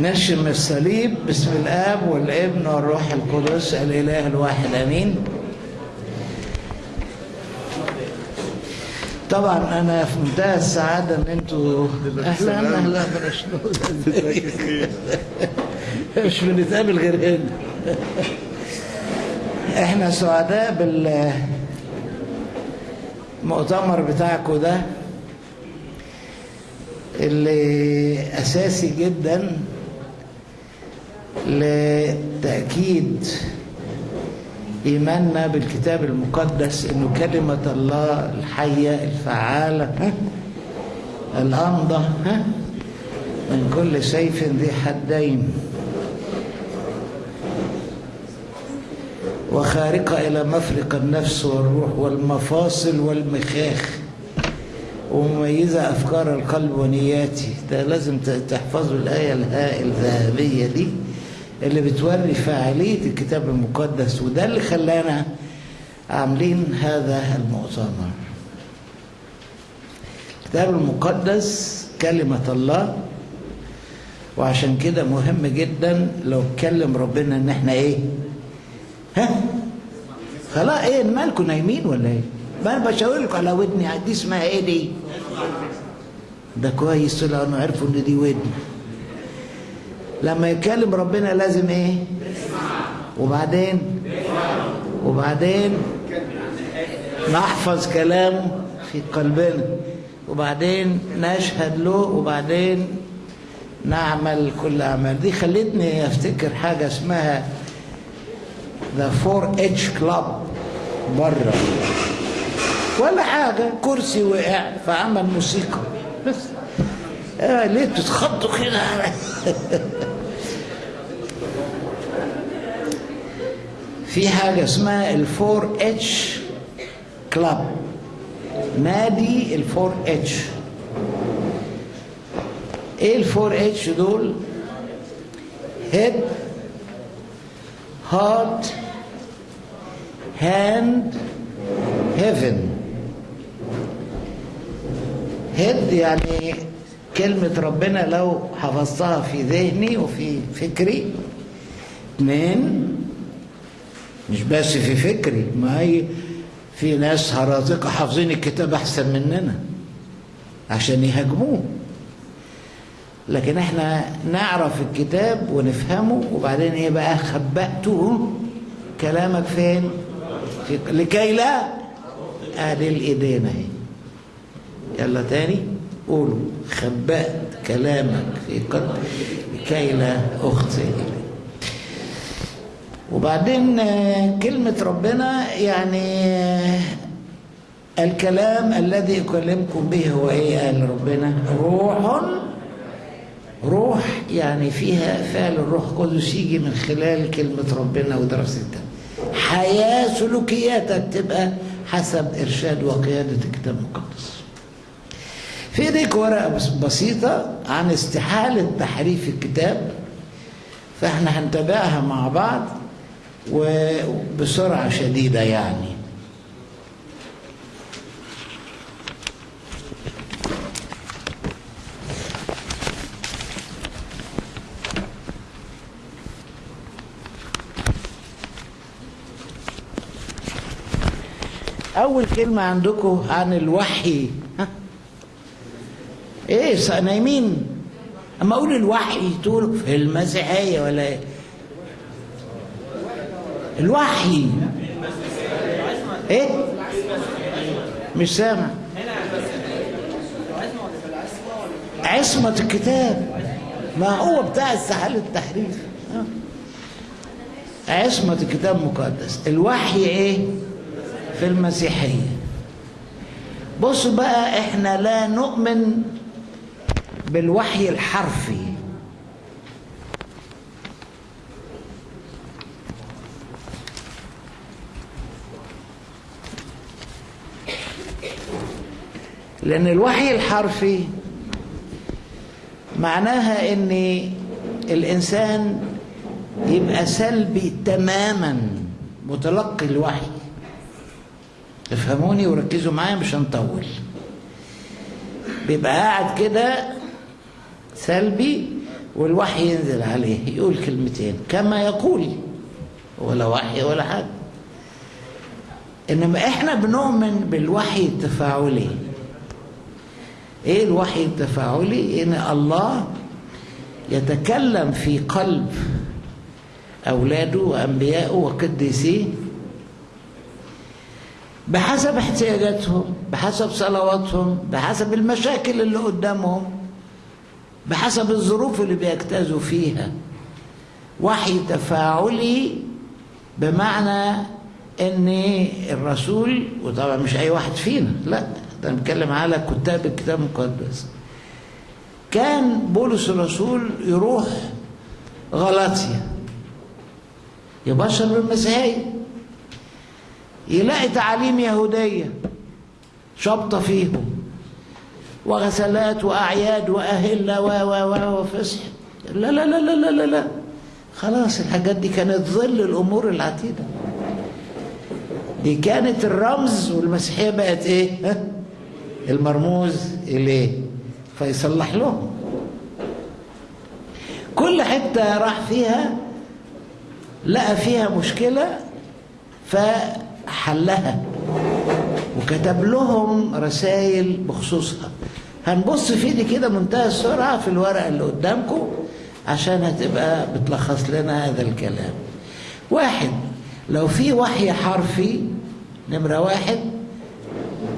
نرشم الصليب باسم الآب والابن والروح القدس الإله الواحد آمين. طبعا أنا في منتهى السعاده إن أنتوا أهلا أهلا مش بنتقابل غير هنا. إحنا سعداء بالمؤتمر بتاعكم ده اللي أساسي جدا لتأكيد إيماننا بالكتاب المقدس انه كلمة الله ها؟ الامضى ها؟ من كل سيف ذي حدين. وخارقة إلى مفرق النفس والروح والمفاصل والمخاخ. ومميزة أفكار القلب ونياتي. ده لازم تحفظوا الآية الذهبية دي. اللي بتوري فاعلية الكتاب المقدس وده اللي خلانا عاملين هذا المؤتمر. الكتاب المقدس كلمة الله وعشان كده مهم جدا لو اتكلم ربنا إن إحنا إيه؟ ها؟ خلاص إيه مالكم نايمين ولا إيه؟ ما أنا بشاور لكم على ودني دي اسمها إيه دي؟ ده كويس طلعوا إنه عرفوا إن دي ودن. لما يتكلم ربنا لازم إيه؟ وبعدين؟ وبعدين؟ نحفظ كلامه في قلبنا. وبعدين نشهد له وبعدين نعمل كل أعمال. دي خلتني أفتكر حاجة اسمها the four H club بره ولا حاجة كرسي وقع فعمل موسيقى. بس. آه ليه تتخضوا كده؟ في حاجة اسمها ال four H club نادي ال four H إيه ال four H دول؟ head heart hand heaven head يعني كلمة ربنا لو حفظتها في ذهني وفي فكري. اثنين مش بس في فكري ما هي في ناس هراطقة حافظين الكتاب أحسن مننا عشان يهاجموه. لكن إحنا نعرف الكتاب ونفهمه وبعدين إيه بقى؟ خبأته كلامك فين؟ في لكي لا ادي الإيدين. اهي يلا تاني؟ قولوا خبأت كلامك في قلبي لكي لا اخطئ وبعدين كلمة ربنا يعني الكلام الذي أكلمكم به هو إيه؟ قال ربنا روح روح يعني فيها فعل الروح القدس يجي من خلال كلمة ربنا ودراستها حياة سلوكياتك تبقى حسب إرشاد وقيادة الكتاب المقدس. في إيديك ورقة بسيطة عن استحالة تحريف الكتاب فإحنا هنتابعها مع بعض. وبسرعة شديدة يعني أول كلمة عندكم عن الوحي ها؟ إيه نايمين أما أقول الوحي تقول في المسيحية ولا إيه؟ الوحي. إيه؟ مش سامع. عصمة الكتاب. ما هو بتاع استحالة التحريف عصمة الكتاب المقدس الوحي إيه؟ في المسيحية. بصوا بقى إحنا لا نؤمن بالوحي الحرفي. لأن الوحي الحرفي معناها إن الإنسان يبقى سلبي تماما متلقي الوحي. افهموني وركزوا معايا مش هنطول. بيبقى قاعد كده سلبي والوحي ينزل عليه يقول كلمتين كما يقول ولا وحي ولا حاجة إنما إحنا بنؤمن بالوحي التفاعلي. إيه الوحي التفاعلي؟ إن الله يتكلم في قلب أولاده وأنبيائه وقديسيه بحسب احتياجاتهم بحسب صلواتهم بحسب المشاكل اللي قدامهم بحسب الظروف اللي بيجتازوا فيها وحي تفاعلي بمعنى إن الرسول وطبعا مش أي واحد فينا لا ده بنتكلم على كتاب الكتاب المقدس. كان بولس الرسول يروح غلاطيا. يبشر بالمسيحية. يلاقي تعاليم يهودية شابطة فيهم. وغسلات وأعياد وأهلة و و و وفسح. لا لا لا لا لا لا. لا خلاص الحاجات دي كانت ظل الأمور العتيدة. دي كانت الرمز والمسيحية بقت ها؟ المرموز إليه فيصلح لهم كل حتة راح فيها لقى فيها مشكلة فحلها. وكتب لهم رسائل بخصوصها. هنبص في دي كده منتهى السرعة في الورقة اللي قدامكم عشان هتبقى بتلخص لنا هذا الكلام. واحد لو في وحي حرفي نمرة واحد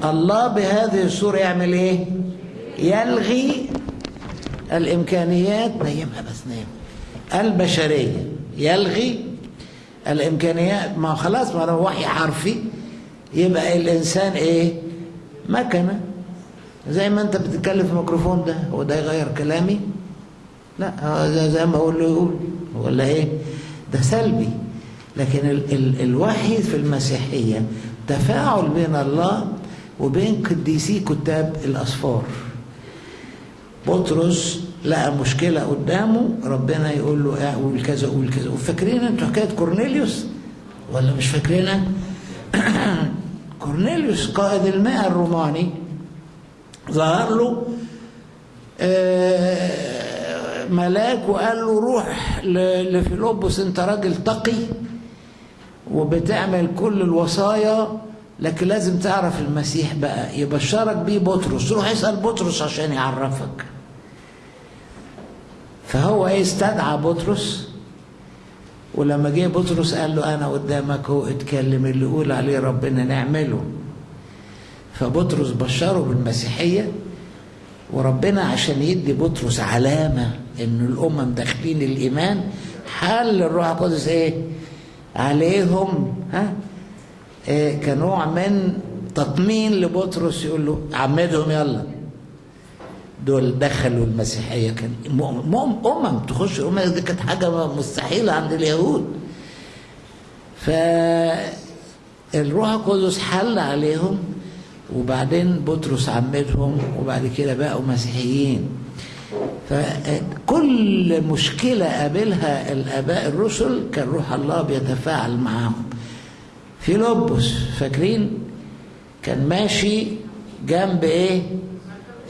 الله بهذه الصورة يعمل إيه؟ يلغي الإمكانيات نيمها بس نيم. البشرية. يلغي الإمكانيات. ما خلاص ما لو وحي حرفي. يبقى الإنسان إيه؟ مكنة. زي ما أنت بتتكلم في الميكروفون ده هو ده يغير كلامي؟ لا هو زي, زي ما أقول له يقول. ولا إيه؟ ده سلبي. لكن ال ال الوحي في المسيحية تفاعل بين الله وبين قديسي كتاب الأسفار. بطرس لقى مشكلة قدامه ربنا يقول له آه قول كذا قول كذا. وفاكرين أنتوا حكاية كورنيليوس؟ ولا مش فاكرينها؟ كورنيليوس قائد المئة الروماني ظهر له ملاك وقال له روح لفيلبس أنت راجل تقي وبتعمل كل الوصايا لكن لازم تعرف المسيح بقى. يبشرك بيه بطرس. روح اسأل بطرس عشان يعرفك. فهو إيه استدعى بطرس. ولما جه بطرس قال له أنا قدامك هو اتكلم اللي يقول عليه ربنا نعمله. فبطرس بشره بالمسيحية. وربنا عشان يدي بطرس علامة إن الأمم داخلين الإيمان حل الروح القدس إيه؟ عليهم. ها؟ كنوع من تطمين لبطرس يقول له عمدهم يلا. دول دخلوا المسيحية كان أمم تخش أمم دي كانت حاجة مستحيلة عند اليهود. فالروح القدس حل عليهم وبعدين بطرس عمدهم وبعد كده بقوا مسيحيين. فكل مشكلة قابلها الآباء الرسل كان روح الله بيتفاعل معاهم. في لبس فاكرين؟ كان ماشي جنب إيه؟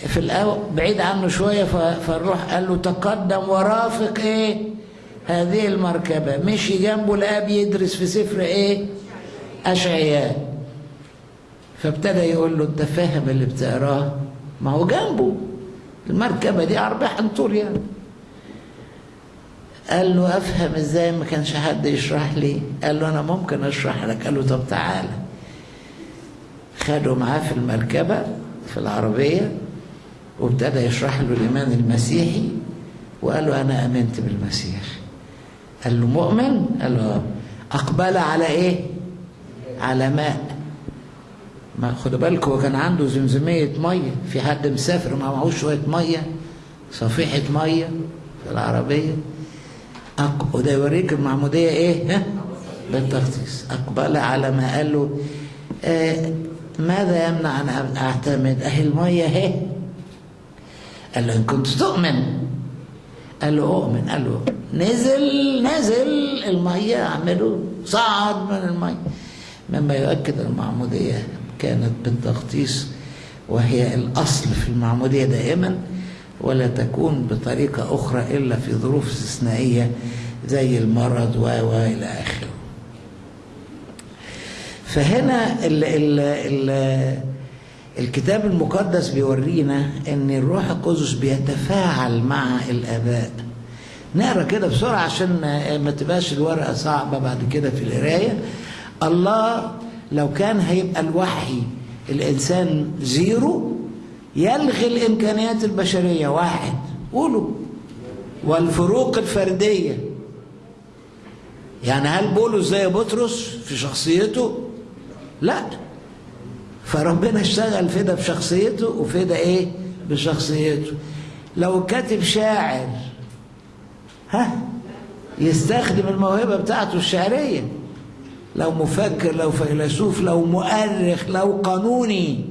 في الأول بعيد عنه شوية فالروح قال له تقدم ورافق إيه؟ هذه المركبة. مشي جنبه لقاه بيدرس في سفر إيه؟ أشعياء. فابتدى يقول له أنت فاهم اللي بتقراه؟ ما هو جنبه. المركبة دي أربع طول يعني. قال له أفهم إزاي ما كانش حد يشرح لي؟ قال له أنا ممكن أشرح لك. قال له طب تعالى. خدوا معاه في المركبة في العربية وابتدى يشرح له الإيمان المسيحي وقال له أنا آمنت بالمسيح. قال له مؤمن؟ قال له أقبل على إيه؟ على ماء. ما خدوا بالكم هو كان عنده زمزمية مية. في حد مسافر ما معهوش شوية مية؟ صفيحة مية في العربية. أق... وده يوريك المعمودية إيه؟ بالتخصيص. أقبل على ما قال له آه ماذا يمنع أن أعتمد؟ أهي المية إهي. قال له إن كنت تؤمن. قال له أؤمن. قال له نزل نزل المية أعمله. صعد من المية. مما يؤكد المعمودية كانت بالتغطيس وهي الأصل في المعمودية دائما. ولا تكون بطريقة أخرى إلا في ظروف استثنائية زي المرض و إلى آخره. فهنا ال ال ال الكتاب المقدس بيورينا إن الروح القدس بيتفاعل مع الآباء. نقرأ كده بسرعة عشان ما تبقاش الورقة صعبة بعد كده في القراية. الله لو كان هيبقى الوحي الإنسان زيرو يلغي الإمكانيات البشرية. واحد. قولوا. والفروق الفردية. يعني هل بولس زي بطرس في شخصيته؟ لا. فربنا اشتغل في ده بشخصيته وفي ده إيه؟ بشخصيته. لو كاتب شاعر ها يستخدم الموهبة بتاعته الشعرية. لو مفكر لو فيلسوف لو مؤرخ لو قانوني.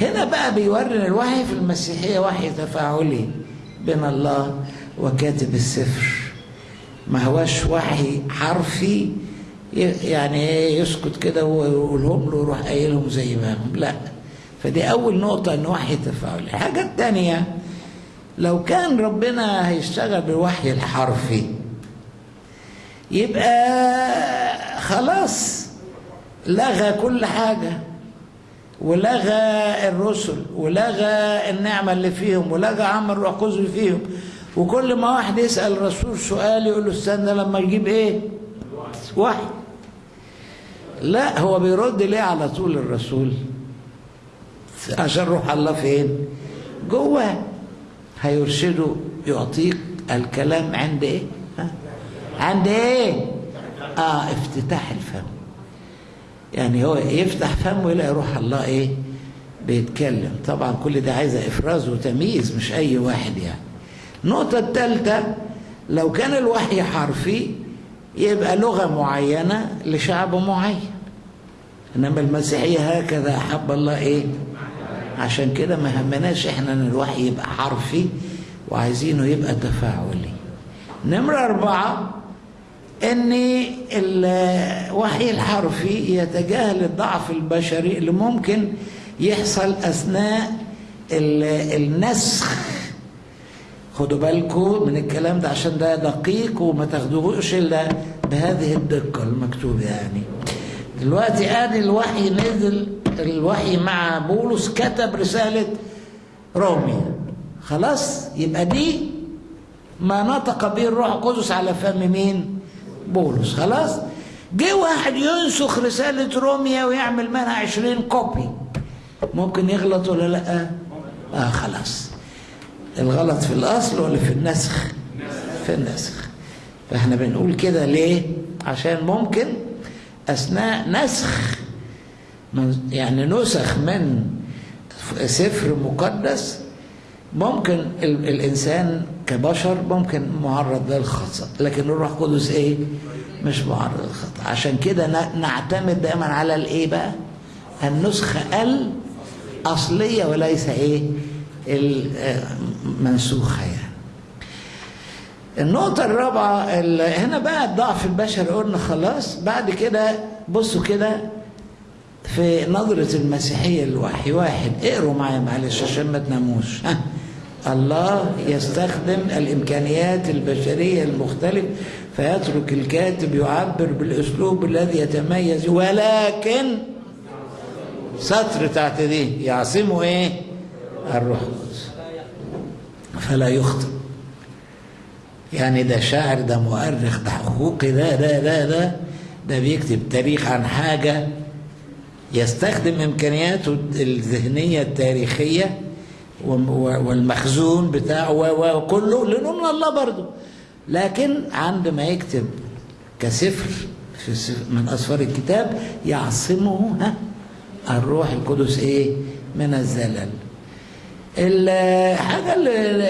هنا بقى بيورن الوحي في المسيحية وحي تفاعلي بين الله وكاتب السفر. ما هواش وحي حرفي يعني يسكت كده ويقولهم له يروح قايلهم زي ما هم. لا. فدي أول نقطة إن وحي تفاعلي. الحاجة الثانية لو كان ربنا هيشتغل بالوحي الحرفي يبقى خلاص لغى كل حاجة. ولغى الرسل ولغى النعمة اللي فيهم ولغى عمل الروح القدس فيهم. وكل ما واحد يسأل الرسول سؤال يقول له استنى لما يجيب إيه؟ وحي. لا هو بيرد ليه على طول الرسول؟ عشان روح الله فين؟ جوه. هيرشده يعطيك الكلام عند إيه؟ عند إيه؟ آه افتتاح الفم. يعني هو يفتح فمه يلاقي روح الله إيه؟ بيتكلم. طبعا كل ده عايزه إفراز وتمييز مش أي واحد يعني. النقطة الثالثه لو كان الوحي حرفي يبقى لغة معينة لشعب معين. إنما المسيحية هكذا أحب الله إيه؟ عشان كده ما همناش إحنا إن الوحي يبقى حرفي وعايزينه يبقى تفاعلي. نمرة أربعة إن الوحي الحرفي يتجاهل الضعف البشري اللي ممكن يحصل أثناء النسخ. خدوا بالكم من الكلام ده عشان ده دقيق وما تاخدوهوش إلا بهذه الدقة المكتوبة يعني. دلوقتي آدي الوحي نزل الوحي مع بولس كتب رسالة روميا خلاص يبقى دي ما نطق به الروح القدس على فم مين؟ بولس خلاص؟ جه واحد ينسخ رسالة روميا ويعمل منها عشرين كوبي. ممكن يغلط ولا لأ؟ آه خلاص. الغلط في الأصل ولا في النسخ؟ في النسخ. فإحنا بنقول كده ليه؟ عشان ممكن أثناء نسخ يعني نسخ من سفر مقدس ممكن الإنسان كبشر ممكن معرض للخطأ لكن الروح القدس إيه؟ مش معرض للخطأ. عشان كده نعتمد دائما على الإيه بقى؟ النسخة الأصلية وليس إيه؟ المنسوخة يعني. النقطة الرابعة هنا بقى الضعف البشري قلنا خلاص. بعد كده بصوا كده في نظرة المسيحية الوحي واحد. اقروا معايا معلش عشان ما تناموش. الله يستخدم الإمكانيات البشرية المختلفة فيترك الكاتب يعبر بالأسلوب الذي يتميز ولكن سطر تحت دي يعصمه إيه؟ الروح القدس فلا يخطئ. يعني ده شاعر ده مؤرخ ده حقوقي ده ده ده ده ده بيكتب تاريخ عن حاجة يستخدم إمكانياته الذهنية التاريخية والمخزون بتاعه وكله لأنه من الله برضه. لكن عندما يكتب كسفر في من أسفار الكتاب يعصمه ها الروح القدس إيه؟ من الزلل. الحاجة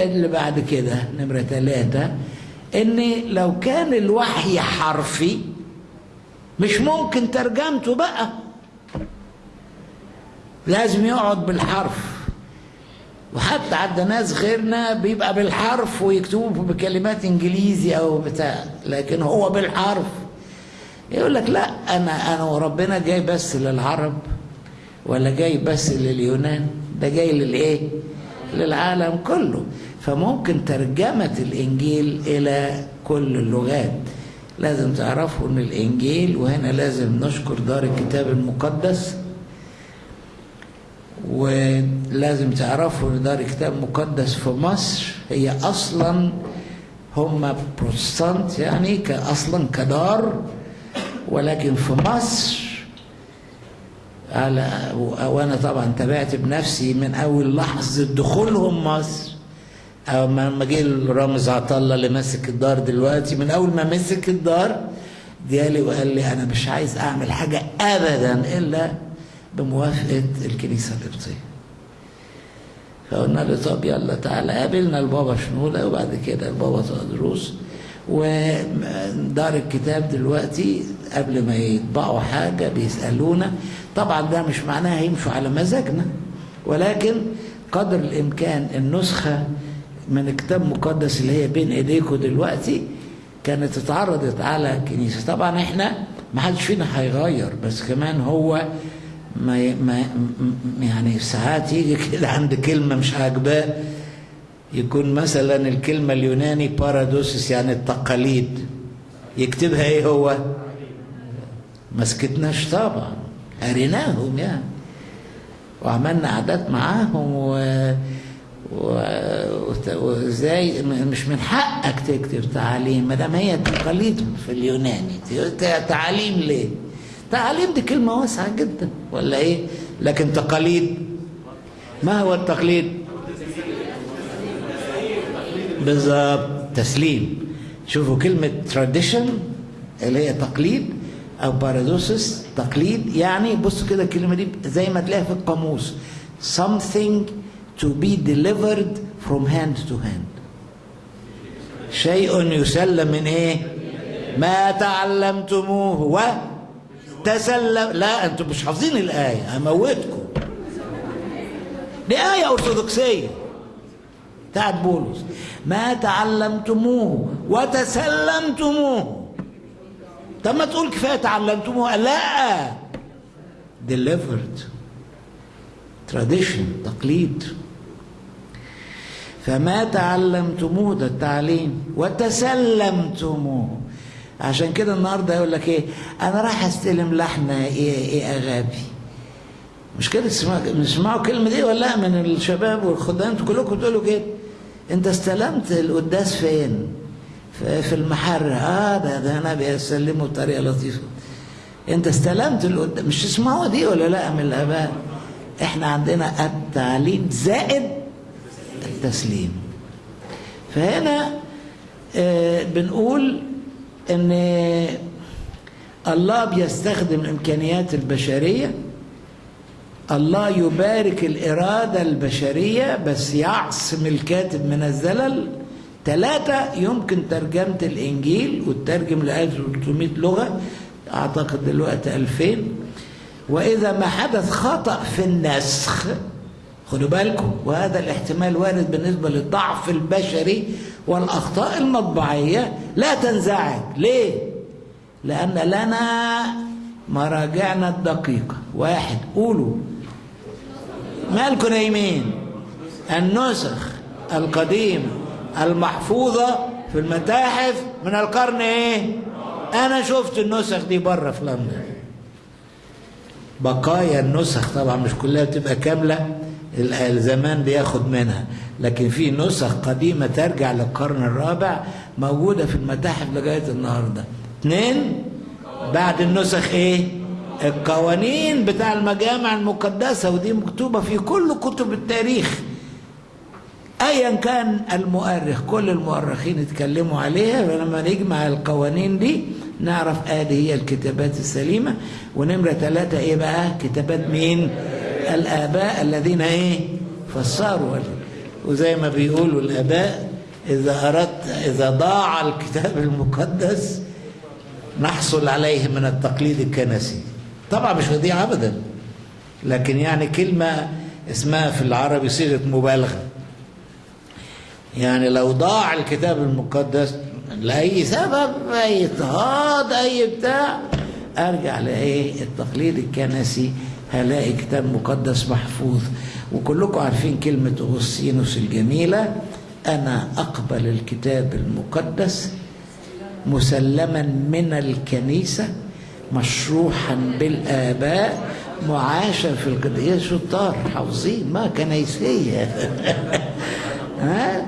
اللي بعد كده نمرة ثلاثة إن لو كان الوحي حرفي مش ممكن ترجمته بقى. لازم يقعد بالحرف. وحتى عند ناس غيرنا بيبقى بالحرف ويكتبوا بكلمات انجليزي أو بتاع لكن هو بالحرف. يقول لك لا أنا انا وربنا جاي بس للعرب ولا جاي بس لليونان ده جاي للايه؟ للعالم كله. فممكن ترجمة الإنجيل إلى كل اللغات. لازم تعرفوا إن الإنجيل وهنا لازم نشكر دار الكتاب المقدس ولازم تعرفوا إن دار الكتاب المقدس في مصر هي أصلا هم بروتستانت يعني أصلا كدار ولكن في مصر على وأنا طبعا تابعت بنفسي من أول لحظة دخولهم مصر أو ما جه رامز عطله اللي ماسك الدار دلوقتي من أول ما مسك الدار جالي وقال لي أنا مش عايز أعمل حاجة ابدا إلا بموافقة الكنيسة القبطيه فقلنا له طب يلا تعالى قابلنا البابا شنوده وبعد كده البابا تقدروس ودار الكتاب دلوقتي قبل ما يطبعوا حاجة بيسألونا. طبعا ده مش معناها يمشوا على مزاجنا ولكن قدر الإمكان النسخة من كتاب مقدس اللي هي بين ايديكم دلوقتي كانت اتعرضت على الكنيسة. طبعا إحنا ما حدش فينا هيغير بس كمان هو ما ما يعني ساعات يجي كده عند كلمة مش عاجباه يكون مثلا الكلمة اليوناني بارادوسس يعني التقاليد. يكتبها إيه هو؟ ما سكتناش طبعا. قريناهم يعني. وعملنا عادات معاهم و وإزاي مش من حقك تكتب تعاليم ما دام هي تقاليد في اليوناني. تعاليم ليه؟ تعاليم دي كلمة واسعة جدا. ولا إيه؟ لكن تقاليد. ما هو التقليد؟ بالظبط. تسليم. شوفوا كلمة tradition اللي هي تقليد أو بارادوسس تقليد يعني بصوا كده الكلمة دي زي ما تلاقيها في القاموس. something to be delivered from hand to hand. شيء يسلم من إيه؟ ما تعلمتموه. وتسلم لا أنتم مش حافظين الآية هموتكم دي آية أرثوذكسية. بتاعت بولس. ما تعلمتموه وتسلمتموه. طب ما تقول كفاية تعلمتموه. لا. Delivered. Tradition. تقليد. فما تعلمتموه ده التعليم. وتسلمتموه. عشان كده النهارده يقول لك إيه؟ أنا رايح أستلم لحن إيه إيه أغابي. مش كده تسمعوا الكلمة دي ولا لأ؟ من الشباب والخدام كلكم تقولوا كده. أنت استلمت القداس فين؟ في المحرة آه ده ده أنا بيسلموا بطريقة لطيفة. أنت استلمت القداس مش تسمعوا دي ولا لأ من الاباء إحنا عندنا التعليم زائد التسليم. فهنا آه بنقول إن الله بيستخدم الإمكانيات البشرية الله يبارك الإرادة البشرية بس يعصم الكاتب من الزلل. ثلاثة يمكن ترجمة الإنجيل وترجم ل 1300 لغة أعتقد دلوقتي 2000 وإذا ما حدث خطأ في النسخ خدوا بالكم وهذا الاحتمال وارد بالنسبة للضعف البشري والأخطاء المطبعية لا تنزعج. ليه؟ لأن لنا مراجعنا الدقيقة. واحد قولوا. مالكم نايمين النسخ القديمة المحفوظة في المتاحف من القرن إيه؟ أنا شفت النسخ دي بره في لندن. بقايا النسخ طبعا مش كلها بتبقى كاملة. الزمان بياخد منها. لكن في نسخ قديمة ترجع للقرن الرابع موجودة في المتاحف لغاية النهاردة. اثنين بعد النسخ إيه؟ القوانين بتاع المجامع المقدسة ودي مكتوبة في كل كتب التاريخ. ايا كان المؤرخ كل المؤرخين اتكلموا عليها ولما نجمع القوانين دي نعرف آدي هي الكتابات السليمة. ونمرة ثلاثة إيه بقى؟ كتابات مين؟ الآباء الذين إيه؟ فسروا. وزي ما بيقولوا الآباء إذا أردت إذا ضاع الكتاب المقدس نحصل عليه من التقليد الكنسي. طبعا مش هضيع ابدا. لكن يعني كلمة اسمها في العربي صيغة مبالغة. يعني لو ضاع الكتاب المقدس لأي سبب أي اضطهاد أي بتاع أرجع لإيه؟ التقليد الكنسي. هلاقي كتاب مقدس محفوظ وكلكم عارفين كلمة أغسطينوس الجميلة أنا أقبل الكتاب المقدس مسلما من الكنيسة مشروحا بالآباء معاشا في القدية شطار حافظين ما كنيسية ها؟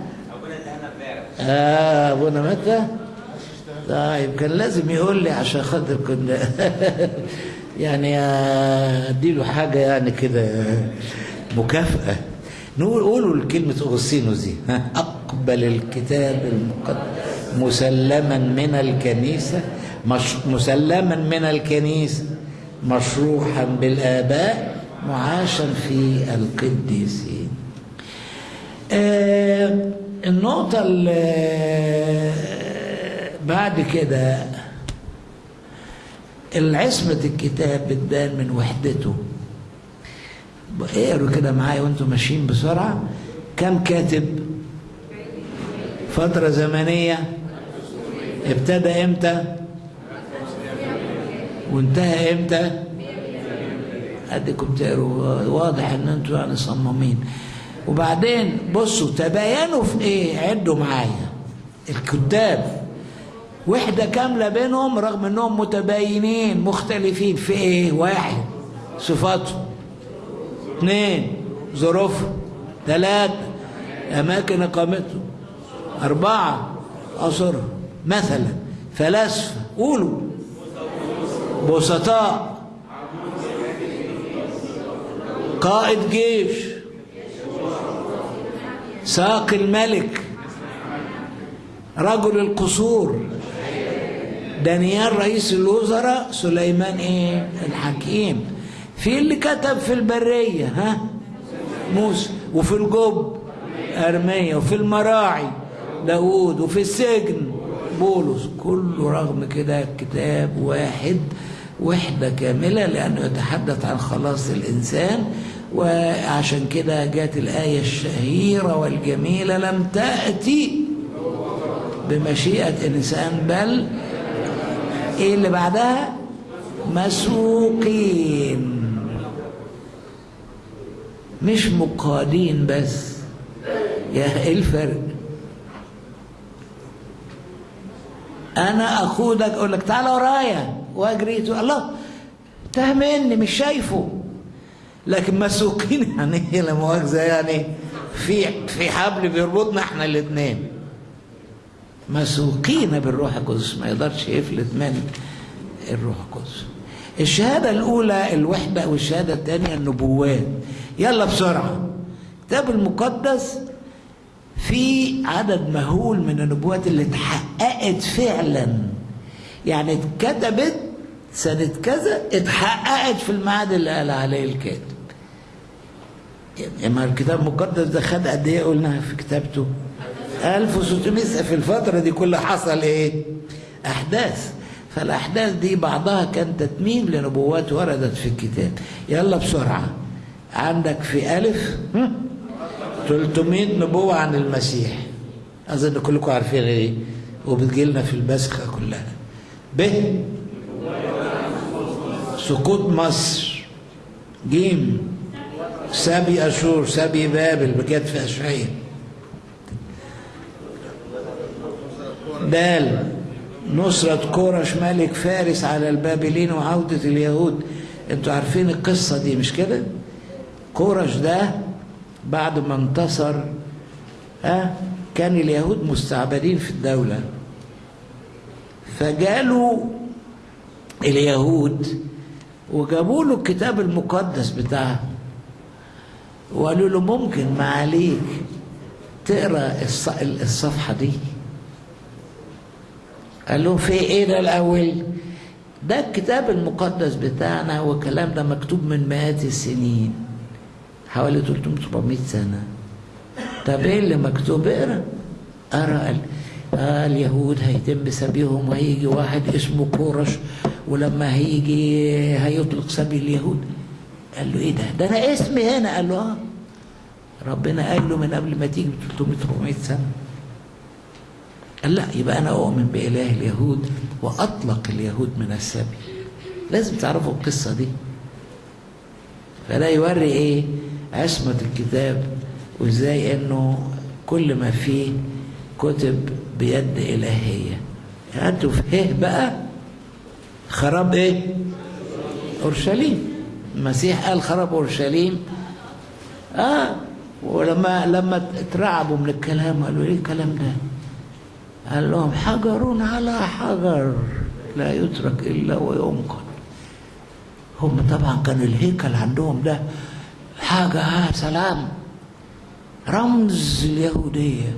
آه أبونا متى؟ طيب كان لازم يقول لي عشان خاطر كنا يعني اديله حاجة يعني كده مكافأة. نقول قولوا أغسطينوس دي ها أقبل الكتاب المقدس مسلما من الكنيسة مش مسلما من الكنيسة مشروحا بالآباء معاشا في القديسين. آه النقطة اللي بعد كده العصمة الكتاب بتبان من وحدته. اقروا كده معايا وأنتم ماشيين بسرعة. كم كاتب؟ فترة زمنية. ابتدى إمتى؟ وانتهى إمتى؟ اديكم تقروا. واضح ان أنتم يعني صمامين وبعدين بصوا تباينوا في إيه؟ عدوا معايا. الكتاب. وحدة كاملة بينهم رغم إنهم متباينين مختلفين في إيه؟ واحد صفاته اثنين ظروفه ثلاثة أماكن إقامته أربعة عصره مثلا فلاسفة قولوا. بسطاء قائد جيش ساق الملك رجل القصور. دانيال رئيس الوزراء سليمان إيه؟ الحكيم. في اللي كتب في البرية ها؟ موسى وفي الجب أرمية وفي المراعي داود وفي السجن بولس. كله رغم كده كتاب واحد وحدة كاملة لأنه يتحدث عن خلاص الإنسان. وعشان كده جات الآية الشهيرة والجميلة لم تأتي بمشيئة إنسان بل إيه اللي بعدها؟ مسوقين. مش مقادين بس. يا إيه الفرق؟ أنا اخدك أقول لك تعالى ورايا. واجري. تقول الله تاه مني مش شايفه. لكن مسوقين يعني إيه لا مؤاخذه يعني في في حبل بيربطنا إحنا الاثنين مسوقين بالروح القدس ما يقدرش يفلت من الروح القدس. الشهادة الأولى الوحدة والشهادة الثانية النبوات. يلا بسرعة. الكتاب المقدس في عدد مهول من النبوات اللي اتحققت فعلا. يعني اتكتبت سنة كذا اتحققت في الميعاد اللي قال عليه الكاتب. يعني الكتاب المقدس ده خد قد إيه؟ قلنا في كتابته 1600 في الفترة دي كلها حصل إيه؟ أحداث. فالأحداث دي بعضها كان تتميم لنبوات وردت في الكتاب. يلا بسرعة. عندك في ألف 300 نبوة عن المسيح. أظن كلكم عارفين إيه؟ وبتجيلنا في البسخة كلها. ب سقوط مصر. جيم. سبي أشور. سبي بابل. بجد في أشعية. دال نصرة كورش ملك فارس على البابلين وعودة اليهود. أنتوا عارفين القصة دي مش كده؟ كورش ده بعد ما انتصر ها كان اليهود مستعبدين في الدولة. فجالوا اليهود وجابوا له الكتاب المقدس بتاعه. وقالوا له ممكن ما عليك تقرا الصفحة دي؟ قال لهم في إيه ده الأول؟ ده الكتاب المقدس بتاعنا والكلام ده مكتوب من مئات السنين حوالي 300 400 سنة. طب إيه اللي مكتوب؟ اقرأ. قرأ قال آه اليهود هيتم سبيهم وهيجي واحد اسمه كورش ولما هيجي هيطلق سبي اليهود. قال له إيه ده؟ ده أنا اسمي هنا. قال له آه. ربنا قال له من قبل ما تيجي ب 300 400 سنة. قال لا يبقى أنا أؤمن بإله اليهود وأطلق اليهود من السبي. لازم تعرفوا القصة دي. فده يوري إيه؟ عصمة الكتاب وإزاي إنه كل ما فيه كتب بيد إلهية. هاتوا فيه بقى؟ خراب إيه؟ أورشليم. المسيح قال خراب أورشليم. آه ولما لما اترعبوا من الكلام قالوا إيه الكلام ده؟ قال لهم حجر على حجر لا يترك إلا وينقل هم طبعا كان الهيكل عندهم ده. حاجة سلام. رمز اليهودية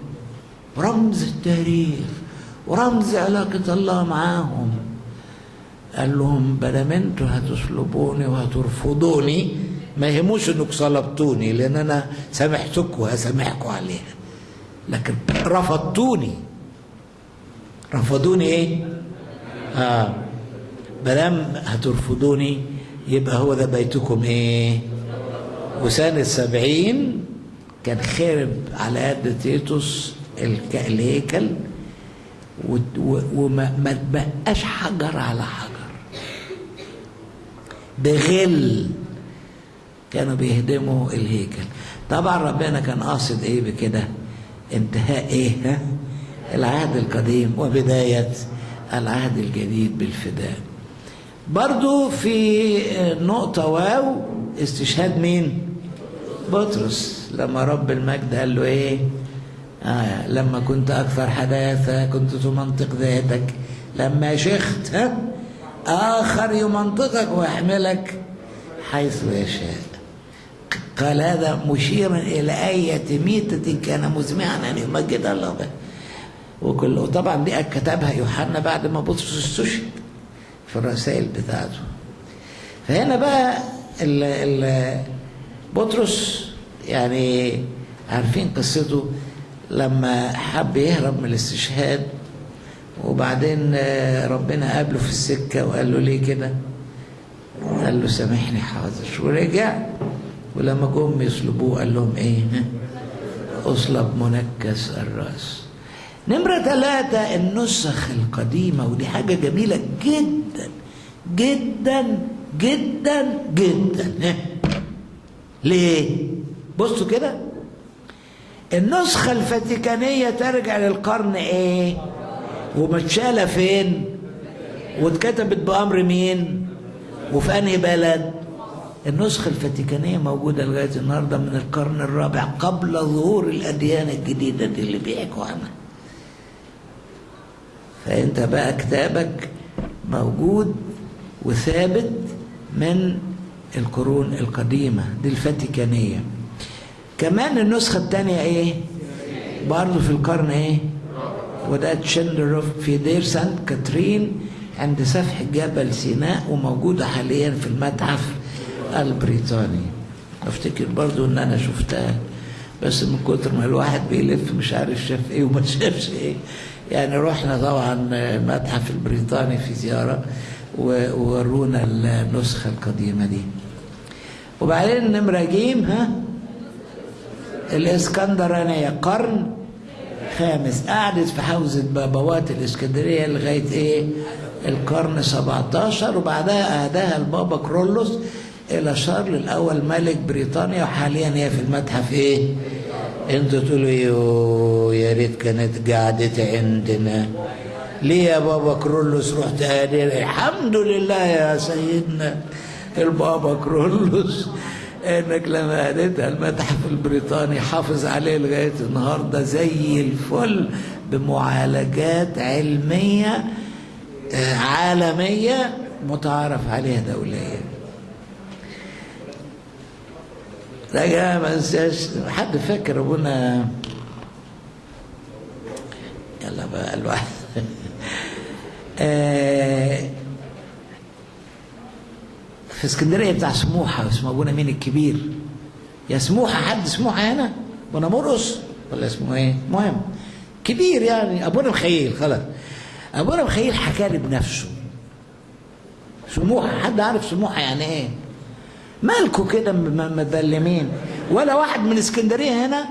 رمز التاريخ ورمز علاقة الله معاهم. قال لهم بدل أنتوا هتصلبوني وهترفضوني؟ ما يهموش إنكم صلبتوني لأن أنا سامحتكم وهسامحكم عليها. لكن رفضتوني. رفضوني إيه؟ آه. مادام هترفضوني يبقى هو ده بيتكم إيه؟ وسنة سبعين كان خرب على يد تيتوس الهيكل وما ما تبقاش حجر على حجر. بغل كانوا بيهدموا الهيكل. طبعا ربنا كان قاصد إيه بكده؟ انتهاء إيه؟ ها؟ العهد القديم وبداية العهد الجديد بالفداء. برضو في نقطة واو استشهاد مين؟ بطرس. لما رب المجد قال له إيه؟ آه لما كنت أكثر حداثة كنت تمنطق ذاتك. لما شخت ها؟ آخر يمنطقك ويحملك حيث يشاء قال هذا مشيرا إلى أية ميتة كان مزمعا أن يمجد الله. به وكل وطبعا دي كتبها يوحنا بعد ما بطرس استشهد في الرسائل بتاعته. فهنا بقى ال ال بطرس يعني عارفين قصته لما حب يهرب من الاستشهاد وبعدين ربنا قابله في السكة وقال له ليه كده؟ قال له سامحني حاضر. ورجع ولما جم يصلبوه قال لهم إيه؟ أصلب منكس الرأس. نمرة ثلاثة النسخ القديمة ودي حاجة جميلة جدا جدا جدا جدا ليه؟ بصوا كده النسخة الفاتيكانية ترجع للقرن إيه؟ ومتشالة فين؟ واتكتبت بأمر مين؟ وفي أنهي بلد؟ النسخة الفاتيكانية موجودة لغاية النهاردة من القرن الرابع قبل ظهور الأديان الجديدة دي اللي بيحكوا عنها فأنت بقى كتابك موجود وثابت من القرون القديمة دي الفاتيكانية. كمان النسخة الثانية إيه؟ برضه في القرن إيه؟ وده تشندورف في دير سانت كاترين عند سفح جبل سيناء وموجودة حاليا في المتحف البريطاني. أفتكر برضو إن أنا شفتها بس من كتر ما الواحد بيلف مش عارف شاف إيه وما شافش إيه. يعني رحنا طبعا المتحف البريطاني في زيارة وورونا النسخة القديمة دي. وبعدين نمرة جيم ها؟ الإسكندرانية قرن خامس. قعدت في حوزة بابوات الإسكندرية لغاية إيه؟ القرن 17 وبعدها أهداها البابا كرولوس إلى شارل الأول ملك بريطانيا وحاليا هي في المتحف إيه؟ أنتوا تقولوا إيه يا ريت كانت قعدتي عندنا. ليه يا بابا كرولوس رحت هادي الحمد لله يا سيدنا. البابا كرولوس إنك لما هديتها المتحف البريطاني حافظ عليه لغاية النهارده زي الفل بمعالجات علمية عالمية متعارف عليها دوليا لا ما انساش حد فاكر أبونا؟ يلا بقى الواحد. في اسكندرية بتاع سموحة اسمه أبونا مين الكبير؟ يا سموحة حد سموحة هنا؟ أبونا مرقص ولا اسمه إيه؟ المهم كبير يعني. أبونا مخيل خلاص. أبونا مخيل حكى لي بنفسه. سموحة حد عارف سموحة يعني إيه؟ مالكوا كده مبلمين؟ ولا واحد من اسكندرية هنا؟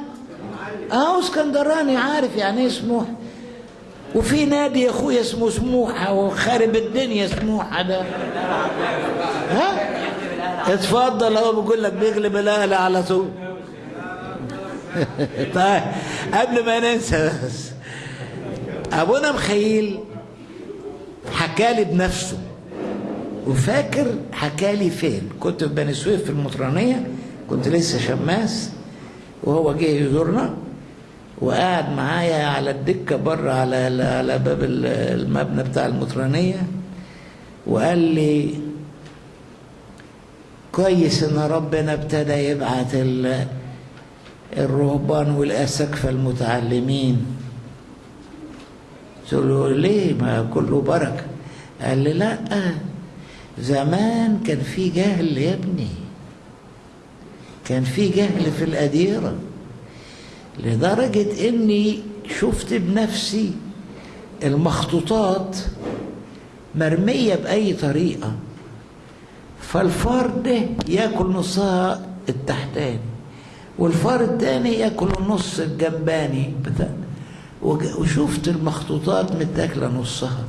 آه اسكندراني عارف يعني إيه سموحه وفي نادي يا أخويا اسمه سموحه وخارب الدنيا سموحه ده. ها؟ اتفضل اهو بقول لك بيغلب الاهلي على طول. طيب قبل ما ننسى بس أبونا مخيل حكالي بنفسه. وفاكر حكالي فين؟ كنت في بني سويف في المطرانية كنت لسه شماس وهو جه يزورنا وقعد معايا على الدكة بره على على باب المبنى بتاع المطرانية وقال لي كويس إن ربنا ابتدى يبعت الرهبان والاساقفه المتعلمين. قلت له ليه؟ ما كله بركة. قال لي لا زمان كان في جهل يا ابني. كان في جهل في الأديرة لدرجة إني شفت بنفسي المخطوطات مرمية بأي طريقة فالفار ده ياكل نصها التحتاني والفار التاني ياكل النص الجنباني وشفت المخطوطات متاكلة نصها.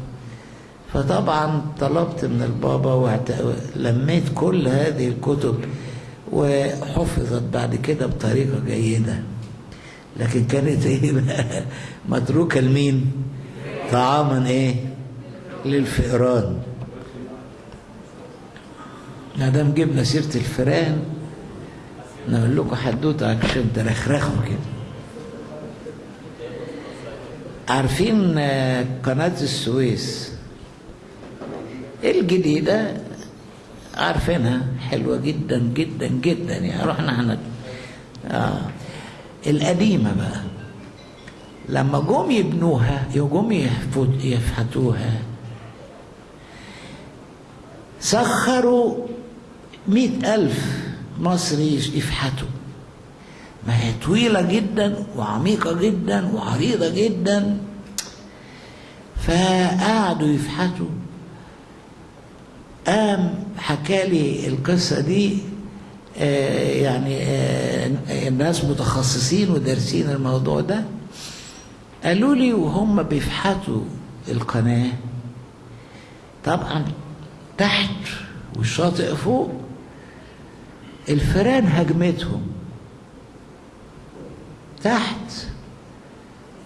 فطبعا طلبت من البابا ولميت كل هذه الكتب وحفظت بعد كده بطريقة جيدة. لكن كانت إيه بقى؟ متروكة لمين؟ طعاما إيه؟ للفئران. ما دام جبنا سيرة الفئران نقول لكم حدوتة عشان ترخرخوا كده. عارفين قناة السويس؟ الجديدة عارفينها حلوة جدا جدا جدا. يعني رحنا إحنا آه. القديمة بقى. لما جم يبنوها جم يفحتوها سخروا مئة ألف مصري يفحتوا. ما هي طويلة جدا وعميقة جدا وعريضة جدا. فقعدوا يفحتوا. قام حكالي القصة دي آه يعني آه الناس متخصصين ودارسين الموضوع ده. قالوا لي وهم بيفحتوا القناة. طبعا تحت والشاطئ فوق الفيران هجمتهم. تحت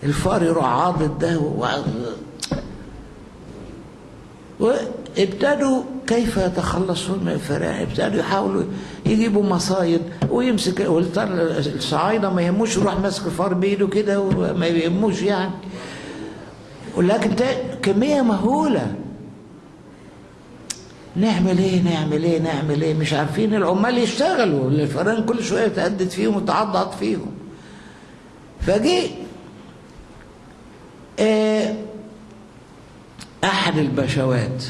الفار يروح عاضد ده وابتدوا كيف يتخلصون من الفئران ابتدوا يحاولوا يجيبوا مصايد ويمسك الصعايدة ما يهموش يروح ماسك الفار بإيده كده وما يهموش يعني. ولكن كمية مهولة. نعمل إيه؟ نعمل إيه؟ نعمل إيه؟ مش عارفين العمال يشتغلوا. الفئران كل شوية تهدد فيهم وتعضعض فيهم. فجي آه أحد البشوات.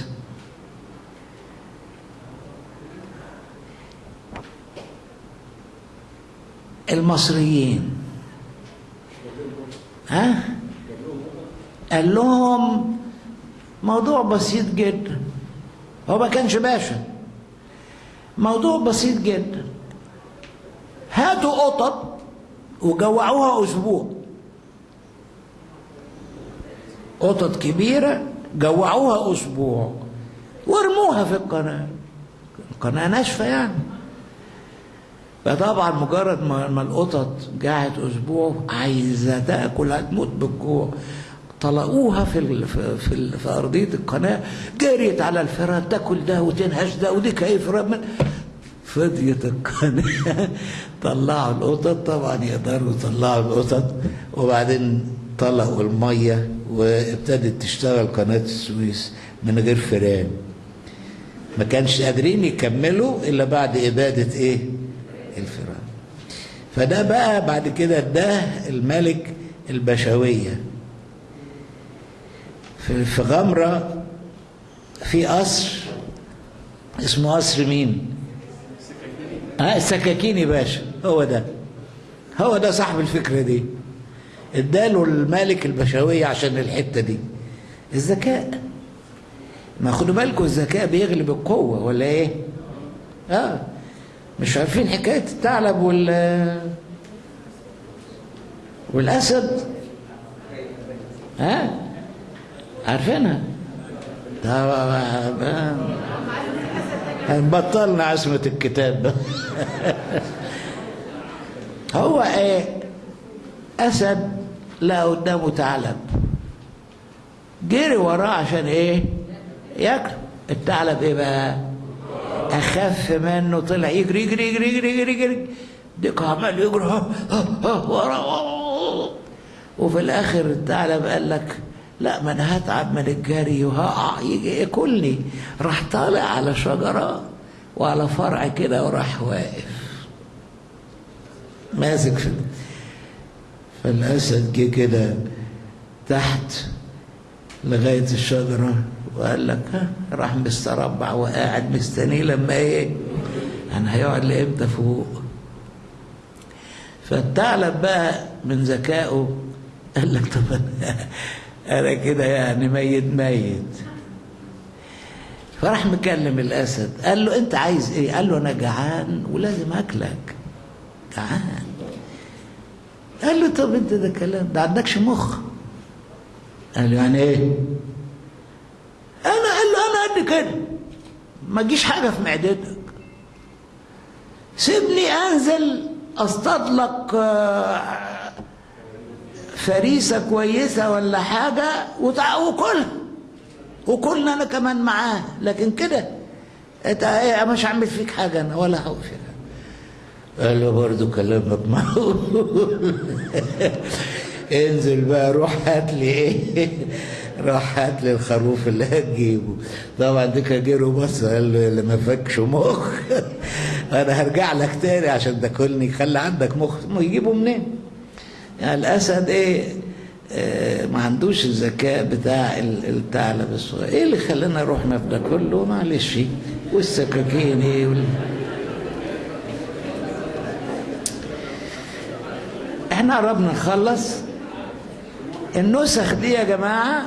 المصريين. ها؟ قال لهم موضوع بسيط جدا. هو ما كانش باشا. موضوع بسيط جدا. هاتوا قطط وجوعوها أسبوع. قطط كبيرة جوعوها أسبوع. وارموها في القناة. القناة ناشفة يعني. فطبعا مجرد ما القطط قعدت أسبوع عايزة تأكل هتموت بالجوع. طلقوها في ال في, في, ال في أرضية القناة. جريت على الفراد تاكل ده وتنهش ده ودي كيف فضيت القناة. طلعوا القطط طبعا يقدروا يطلعوا القطط. وبعدين طلقوا المية وابتدت تشتغل قناة السويس من غير فيران ما كانش قادرين يكملوا إلا بعد اباده إيه؟ الفيران فده بقى بعد كده ده الملك البشوية. في غمرة في قصر اسمه قصر مين؟ آه السكاكيني باشا هو ده. هو ده صاحب الفكرة دي. اداله الملك البشوية عشان الحتة دي. الذكاء. ما خدوا بالكم الذكاء بيغلب القوة ولا إيه؟ آه. مش عارفين حكاية الثعلب وال والأسد. ها؟ عارفينها. بطلنا عصمة الكتاب. هو إيه؟ أسد لا قدامه ثعلب. جري وراه عشان إيه؟ ياكل الثعلب إيه بقى؟ أخف منه طلع يجري يجري يجري يجري يجري, يجري. ديك عمال يجري. وراه وفي الآخر الثعلب قال لك لا ما أنا هتعب من الجري وهقع يجي ياكلني. راح طالع على شجرة وعلى فرع كده وراح واقف. ماسك في فالاسد جه كده تحت لغاية الشجرة. وقال لك ها راح مستربع وقاعد مستنيه لما إيه؟ أنا هيقعد لامتى فوق؟ فالثعلب بقى من ذكائه قال لك طب أنا أنا كده يعني ميت ميت. فراح مكلم الأسد قال له أنت عايز إيه؟ قال له أنا جعان ولازم أكلك. جعان. قال له طب أنت ده كلام ده عندكش مخ. قال له يعني إيه؟ أنا قال له أنا قد كده. ما تجيش حاجة في معدتك. سيبني أنزل اصطاد لك فريسة كويسة ولا حاجة وكلها وكلنا أنا كمان معاه. لكن كده إيه مش هعمل فيك حاجة أنا ولا هقول فيك قال له برضه كلامك معقول. انزل بقى روح هات لي إيه. راح هات لي الخروف اللي هتجيبه. طبعا ديك جيرو بص قال له اللي ما فكش مخ. أنا هرجع لك تاني عشان تاكلني خلي عندك مخ. يجيبه منين؟ يعني الأسد إيه؟ آه ما عندوش الذكاء بتاع الثعلب الصغير إيه اللي خلانا رحنا في ده كله؟ معلش. والسكاكين إيه وال... إحنا قربنا نخلص. النسخ دي يا جماعة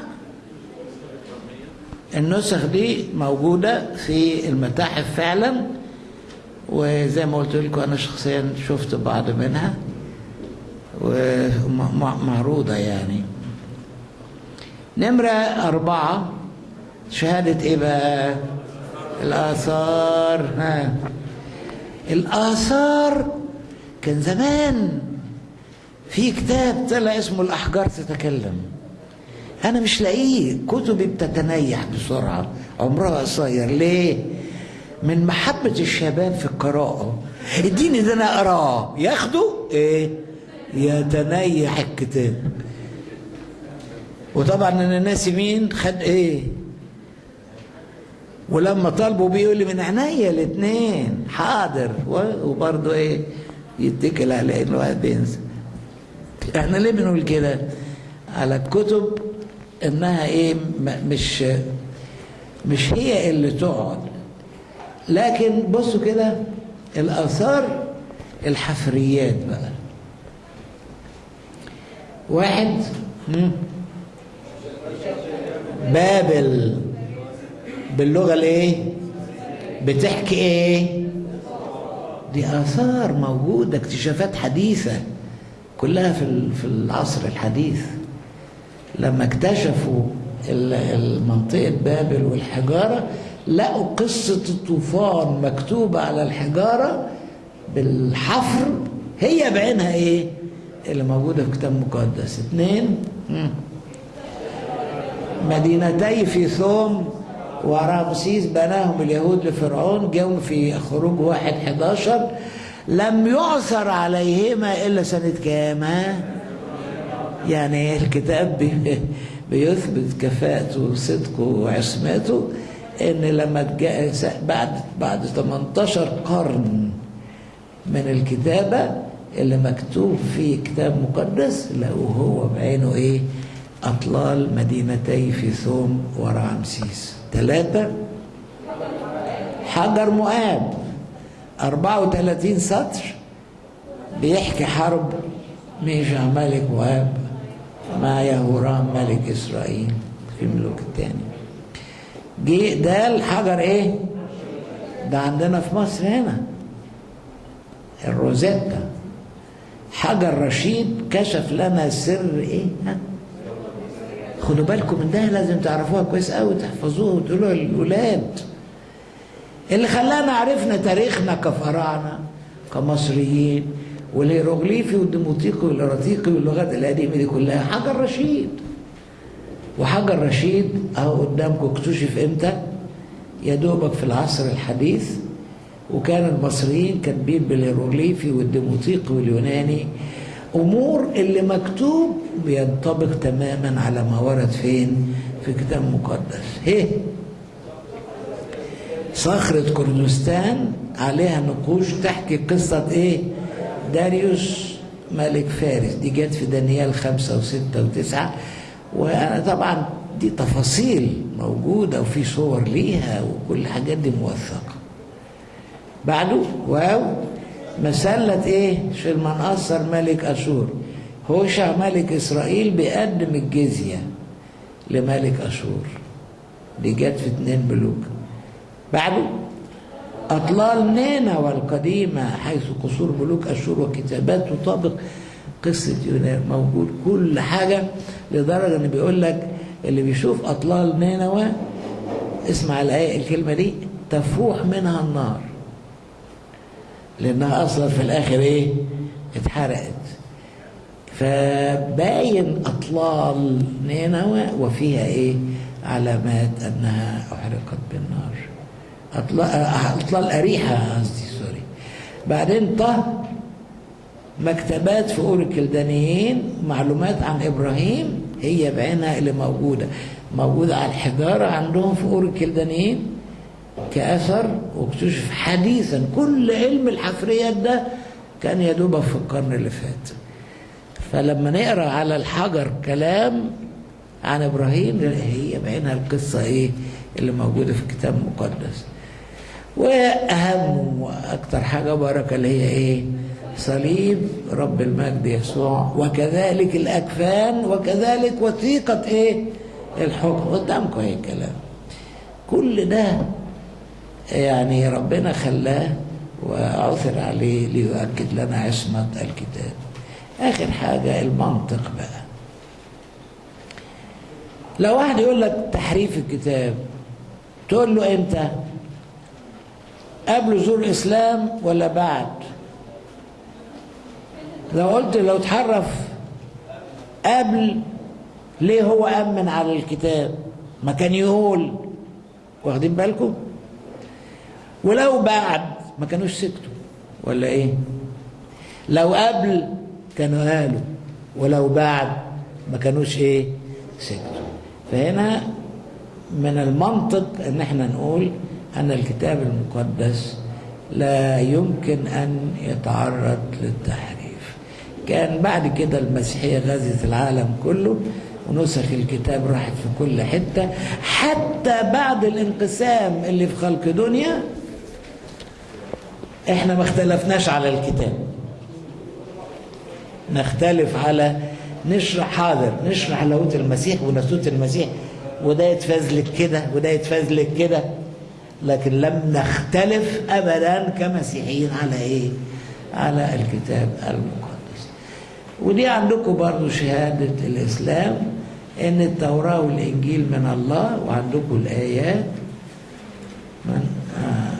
النسخ دي موجودة في المتاحف فعلا وزي ما قلت لكم أنا شخصيا شفت بعض منها ومعروضة يعني. نمرة أربعة شهادة إيه بقى؟ الآثار. ها. الآثار كان زمان في كتاب طلع اسمه الأحجار تتكلم. أنا مش لاقيه. كتبي بتتنيح بسرعة. عمرها قصير. ليه؟ من محبة الشباب في القراءة. اديني ده أنا أقرأه. ياخده؟ إيه؟ يتنيح الكتاب. وطبعا أنا ناسي مين. خد إيه؟ ولما طالبوا بيقول لي من عينيا الاثنين حاضر. وبرضه إيه؟ يتكل على انه بينسى. إحنا ليه بنقول كده؟ على الكتب انها إيه مش مش هي اللي تقعد. لكن بصوا كده الآثار الحفريات بقى. واحد بابل. باللغة الايه؟ بتحكي إيه؟ دي آثار موجودة اكتشافات حديثة كلها في في العصر الحديث. لما اكتشفوا منطقة بابل والحجارة لقوا قصة الطوفان مكتوبة على الحجارة بالحفر. هي بعينها إيه؟ اللي موجودة في كتاب مقدس اثنين مدينتي في ثوم ورمسيس بناهم اليهود لفرعون جاءوا في خروج واحد 11 لم يعثر عليهما إلا سنة كام؟ يعني الكتاب بي بيثبت كفاءته وصدقه وعصمته إن لما بعد بعد 18 قرن من الكتابة اللي مكتوب فيه كتاب مقدس لقوه هو بعينه إيه؟ أطلال مدينتي في ثوم ورعمسيس ثلاثة حجر مؤاب 34 سطر بيحكي حرب ميشع ملك مؤاب. مع يهورام ملك إسرائيل في الملوك الثاني جه ده الحجر إيه؟ ده عندنا في مصر هنا. الروزيتا. حجر رشيد كشف لنا سر إيه؟ ها؟ خدوا بالكم من ده لازم تعرفوها كويس قوي تحفظوها وتقولوها للولاد. اللي خلانا عرفنا تاريخنا كفراعنة كمصريين والهيروغليفي والديموتيقي والإراتيقي واللغات القديمة دي كلها. حجر رشيد. وحجر رشيد أهو قدامكم اكتشف إمتى؟ يا دوبك في العصر الحديث. وكان المصريين كاتبين بالهيروغليفي والديموتيقي واليوناني. أمور اللي مكتوب بينطبق تماما على ما ورد فين؟ في كتاب مقدس. هي صخرة كردستان عليها نقوش تحكي قصة إيه؟ داريوس ملك فارس دي جت في دانيال خمسة وستة وتسعة. وأنا طبعا دي تفاصيل موجودة وفي صور ليها وكل الحاجات دي موثقة. بعده واو مسلة إيه؟ شلمنقصر ملك أشور. هوشع ملك إسرائيل بيقدم الجزية لملك أشور. دي جت في اتنين ملوك بعده أطلال نينوى القديمة حيث قصور ملوك أشور وكتابات تطابق قصة يونان موجود كل حاجة لدرجة إن بيقول لك اللي بيشوف أطلال نينوى اسمع الآية الكلمة دي تفوح منها النار لأنها أصلا في الآخر إيه؟ اتحرقت فباين أطلال نينوى وفيها إيه؟ علامات أنها أحرقت بالنار أطلال أريحة قصدي سوري. بعدين طه مكتبات في أور الكلدانيين معلومات عن إبراهيم هي بعينها اللي موجودة. موجودة على الحجارة عندهم في أور الكلدانيين كأثر واكتشف حديثا. كل علم الحفريات ده كان يدوب في القرن اللي فات. فلما نقرأ على الحجر كلام عن إبراهيم هي بعينها القصة إيه اللي موجودة في الكتاب المقدس. وأهم وأكتر حاجة بركه اللي هي إيه؟ صليب رب المجد يسوع. وكذلك الأكفان وكذلك وثيقة إيه؟ الحكم. قدامكم إيه الكلام كل ده يعني ربنا خلاه وعثر عليه ليؤكد لنا عصمة الكتاب. آخر حاجة المنطق بقى. لو واحد يقول لك تحريف الكتاب تقول له إمتى؟ قبل ظهور الإسلام ولا بعد؟ لو قلت لو اتحرف قبل ليه هو آمن على الكتاب؟ ما كان يقول. واخدين بالكم؟ ولو بعد ما كانوش سكتوا. ولا إيه؟ لو قبل كانوا قالوا ولو بعد ما كانوش إيه؟ سكتوا. فهنا من المنطق إن إحنا نقول أن الكتاب المقدس لا يمكن أن يتعرض للتحريف. كان بعد كده المسيحية غزت العالم كله ونسخ الكتاب راحت في كل حتة. حتى بعد الانقسام اللي في خلق دنيا إحنا ما اختلفناش على الكتاب. نختلف على نشرح حاضر نشرح لاهوت المسيح وناسوت المسيح وده يتفزلك كده وده يتفزلك كده. لكن لم نختلف ابدا كمسيحيين على إيه؟ على الكتاب المقدس. ودي عندكم برضو شهادة الإسلام إن التوراة والإنجيل من الله وعندكم الآيات من آه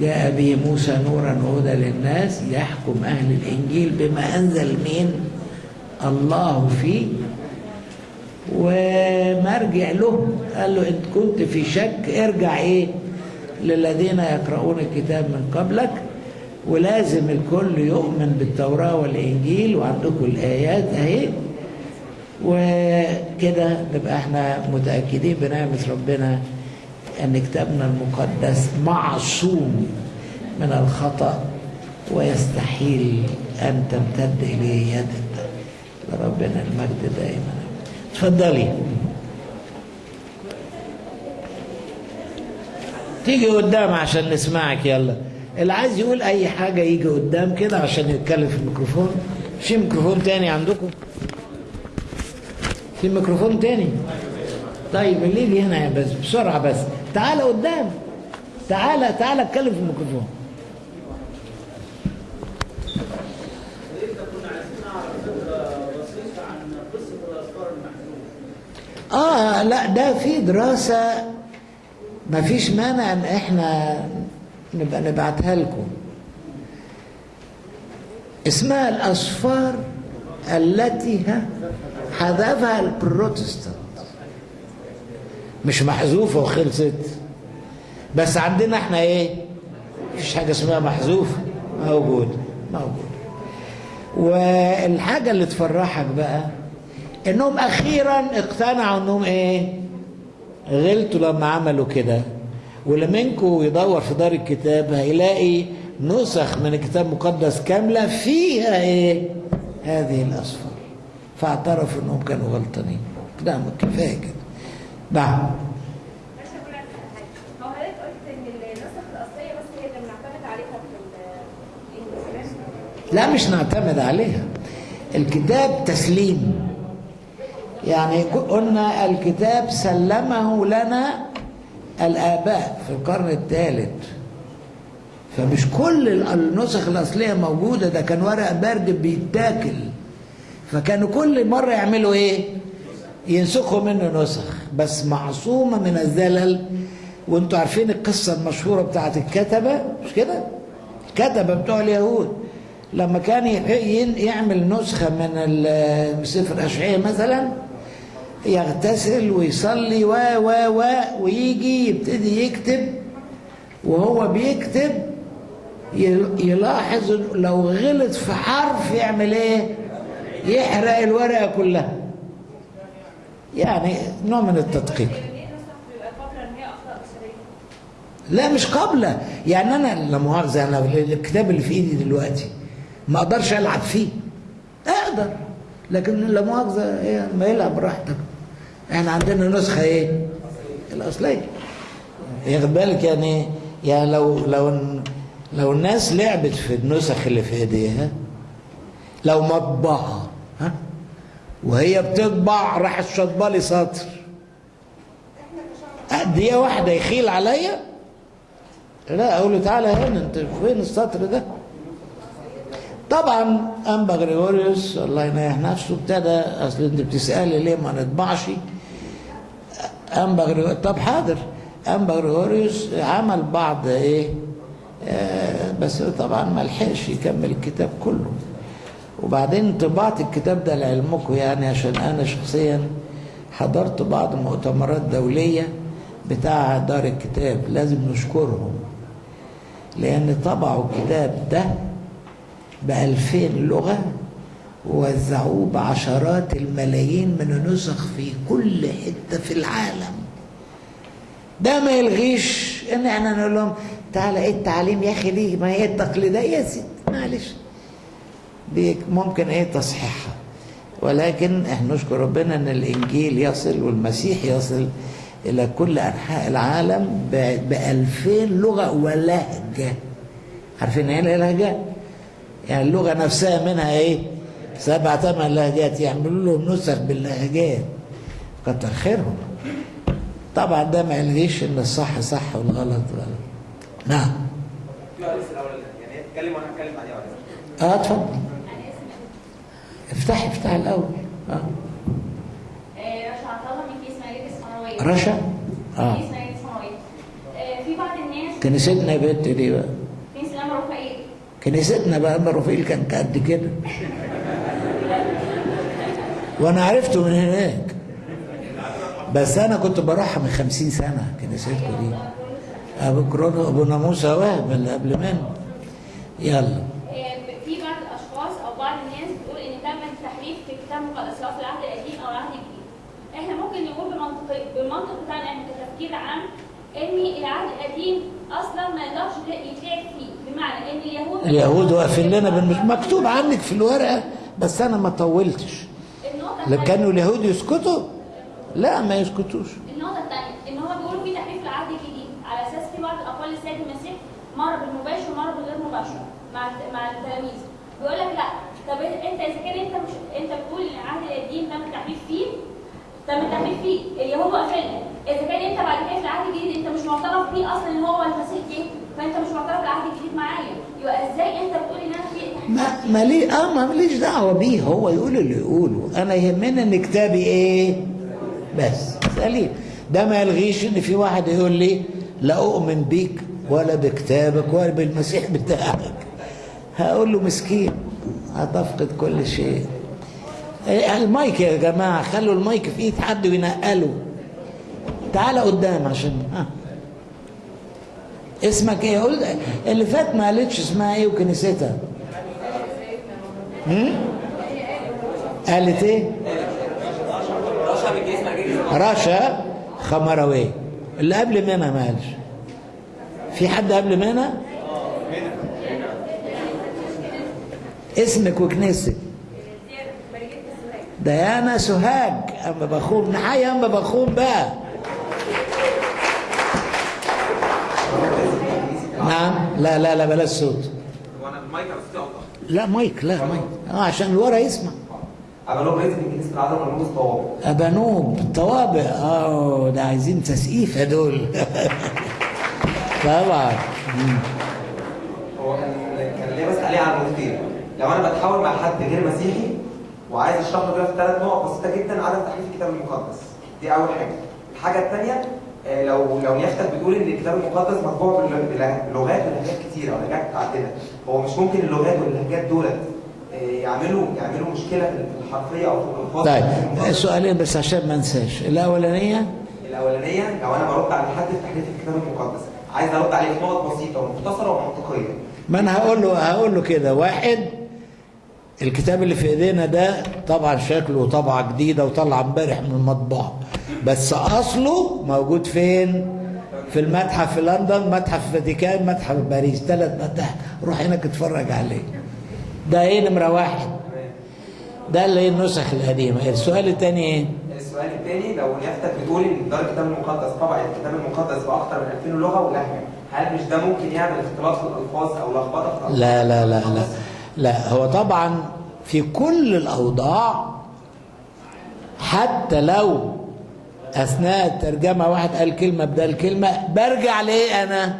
جاء به موسى نورا وهدى للناس يحكم أهل الإنجيل بما أنزل من الله فيه. ومرجع له قال له انت كنت في شك ارجع إيه للذين يقرؤون الكتاب من قبلك. ولازم الكل يؤمن بالتوراة والإنجيل وعندكم الآيات أهي. وكده نبقى إحنا متأكدين بنعمة ربنا أن كتابنا المقدس معصوم من الخطأ ويستحيل أن تمتد إليه يد لربنا المجد دائما. اتفضلي تيجي قدام عشان نسمعك يلا. اللي عايز يقول أي حاجة يجي قدام كده عشان يتكلم في الميكروفون. في ميكروفون تاني عندكم؟ في ميكروفون تاني؟ طيب اللي يجي هنا بس بسرعة بس. تعالى قدام. تعالى تعالى اتكلم في الميكروفون. آه لا ده في دراسة ما فيش مانع إن إحنا نبقى نبعتها لكم. اسمها الأسفار التي ها حذفها البروتستانت. مش محذوفة وخلصت. بس عندنا إحنا إيه؟ مفيش حاجة اسمها محذوفة. موجود موجود. والحاجة اللي تفرحك بقى إنهم أخيرا اقتنعوا إنهم إيه؟ غلطوا لما عملوا كده. واللي منكم يدور في دار الكتاب هيلاقي نسخ من الكتاب المقدس كاملة فيها إيه؟ هذه الأسفار. فاعترفوا إنهم كانوا غلطانين. كده كفاية كده. نعم. لا مش نعتمد عليها. الكتاب تسليم. يعني قلنا الكتاب سلمه لنا الآباء في القرن الثالث. فمش كل النسخ الأصلية موجودة ده كان ورق برد بيتاكل. فكانوا كل مرة يعملوا إيه؟ ينسخوا منه نسخ. بس معصومة من الزلل. وانتوا عارفين القصة المشهورة بتاعت الكتبة؟ مش كده؟ الكتبة بتوع اليهود. لما كان يعمل نسخة من سفر أشعية مثلا يغتسل ويصلي و و و ويجي يبتدي يكتب وهو بيكتب يلاحظ لو غلط في حرف يعمل إيه؟ يحرق الورقة كلها. يعني نوع من التدقيق. لا مش قابلة. يعني أنا لا مؤاخذة أنا الكتاب اللي في إيدي دلوقتي ما أقدرش ألعب فيه. أقدر لكن لا مؤاخذة إيه ما يلعب براحتك. إحنا عندنا نسخة إيه؟ الأصلية. ياخد بالك يعني يعني لو لو لو الناس لعبت في النسخ اللي في ايديها لو مطبعة ها؟ وهي بتطبع راحت شاطبه لي سطر. دقيقة واحدة يخيل عليا. لا أقول له تعالى هنا أنت فين السطر ده؟ طبعا انبا غريغوريوس الله ينيح نفسه ابتدى أصل أنت بتسالي ليه ما نطبعش؟ انبا غريغوريوس طب حاضر. انبا غريغوريوس عمل بعض إيه؟ آه بس طبعا ما لحقش يكمل الكتاب كله. وبعدين طباعة الكتاب ده لعلمكم يعني عشان أنا شخصيا حضرت بعض مؤتمرات دولية بتاع دار الكتاب لازم نشكرهم. لأن طبعوا الكتاب ده بألفين لغة ووزعوه بعشرات الملايين من النسخ في كل حتة في العالم. ده ما يلغيش إن إحنا نقول لهم تعالى إيه التعليم يا أخي دي ما هي التقليدية يا ست. معلش. ممكن إيه تصحيحها. ولكن إحنا نشكر ربنا إن الإنجيل يصل والمسيح يصل إلى كل أنحاء العالم بألفين لغة ولهجة عارفين إيه اللهجة؟ يعني اللغة نفسها منها إيه؟ سبع ثمان لهجات يعملوا لهم نسخ باللهجات كتر خيرهم. طبعا ده ما يلغيش إن الصح صح والغلط غلط. نعم. يعني اتكلم وأنا هتكلم بعديها آه اتفضل. افتحي افتحي الأول. آه. رشا؟ عطله من كيس مالك الصنوية رشا آه. كيس مالك الصنوية في بعض الناس كنيستنا بنت دي بقى. كنيستنا بقى رفيل كان قد كده. وأنا عرفته من هناك. بس أنا كنت بروحها من خمسين سنة كنيستكم دي. أبو كرونو أبو ناموس وهب اللي قبل منه. يلا. في بعض الأشخاص أو بعض الناس بتقول إن تم التحريف في الكتاب المقدس سواء في العهد القديم أو العهد الجديد. إحنا ممكن نقول بمنطق بالمنطق بتاعنا إحنا كتفكير عام إن العهد القديم أصلا ما يقدرش يتلعب فيه. بمعنى إن اليهود اليهود واقفين لنا بالمش... مكتوب عنك في الورقة بس أنا ما طولتش. لو الثانية كانوا اليهود يسكتوا لا ما يسكتوش. النقطه الثانية إن هو بيقولوا في تحريف العهد الجديد. على أساس في بعض الأقوال للسيد المسيح مره بالمباشر ومره بالغير مباشر مع مع التلاميذ. بيقول لك لا. طب أنت إذا كان أنت مش أنت بتقول إن العهد القديم تم التحريف فيه؟ تم التحريف فيه؟ اليهود واقفين. إذا كان أنت بعد كده في العهد الجديد أنت مش معترف بيه أصلا إن هو المسيح جه. فانت مش معترف بالعهد الجديد معايا. يبقى إزاي انت بتقول ان أنا في ما ما ليه؟ آه ما ليش دعوة بيه. هو يقول اللي يقوله. أنا يهمني إن كتابي إيه؟ بس. سليم ده ما يلغيش إن في واحد يقول لي لا أؤمن بيك ولا بكتابك ولا بالمسيح بتاعك. هقول له مسكين. هتفقد كل شيء. إيه، المايك يا جماعة خلوا المايك في إيد حد وينقله. تعالى قدام عشان ها اسمك إيه؟ قول اللي فات ما قالتش اسمها إيه وكنيستها؟ قالت إيه؟ رشا رشا خمروي. اللي قبل منى ما قالش. في حد قبل منى اسمك وكنيستك ديانا سوهاج. اما بخون نحيي اما بخون بقى. نعم. لا لا لا بلاش صوت. هو أنا المايك لا مايك لا مايك. آه عشان اللي ورا يسمع العذراء مرموز طوابق أبانوب طوابق آه ده عايزين تسقيفة دول طبعا. هو كان كان ليه بسال عليه عن نقطتين لو أنا بتحاور مع حد غير مسيحي وعايز اشرح له كده في ثلاث نقط بسيطة جدا عدم تحريف الكتاب المقدس. دي أول حاجة. الحاجة الثانية لو لو نيافتك بتقول إن الكتاب المقدس مطبوع بلغات ولهجات كتيرة ولهجات متعددة. هو مش ممكن اللغات واللهجات دولت آه، يعملوا يعملوا مشكلة في الحرفية أو في الألفاظ؟ طيب سؤالين بس عشان ما انساش. الأولانية؟ الأولانية لو أنا برد على حد في تحريف الكتاب المقدس عايز أرد عليه في نقط بسيطة ومختصرة ومنطقية. ما أنا هقول له هقول له كده. واحد الكتاب اللي في إيدينا ده طبعا شكله طبعة جديدة وطلع امبارح من المطبعة. بس أصله موجود فين؟ في المتحف في لندن متحف الفاتيكان متحف باريس ثلاث متاحف روح هناك اتفرج عليه ده إيه نمرة واحد ده اللي هي النسخ القديمة السؤال الثاني إيه؟ السؤال الثاني لو نيافتك بتقول إن دار الكتاب المقدس طبع الكتاب المقدس باكثر من 2000 لغة ولهجه هل مش ده ممكن يعمل اختلاط في الألفاظ أو لخبطة في الألفاظ؟ لا لا لا لا لا هو طبعا في كل الأوضاع حتى لو أثناء الترجمة واحد قال كلمة بدل كلمة برجع ليه أنا؟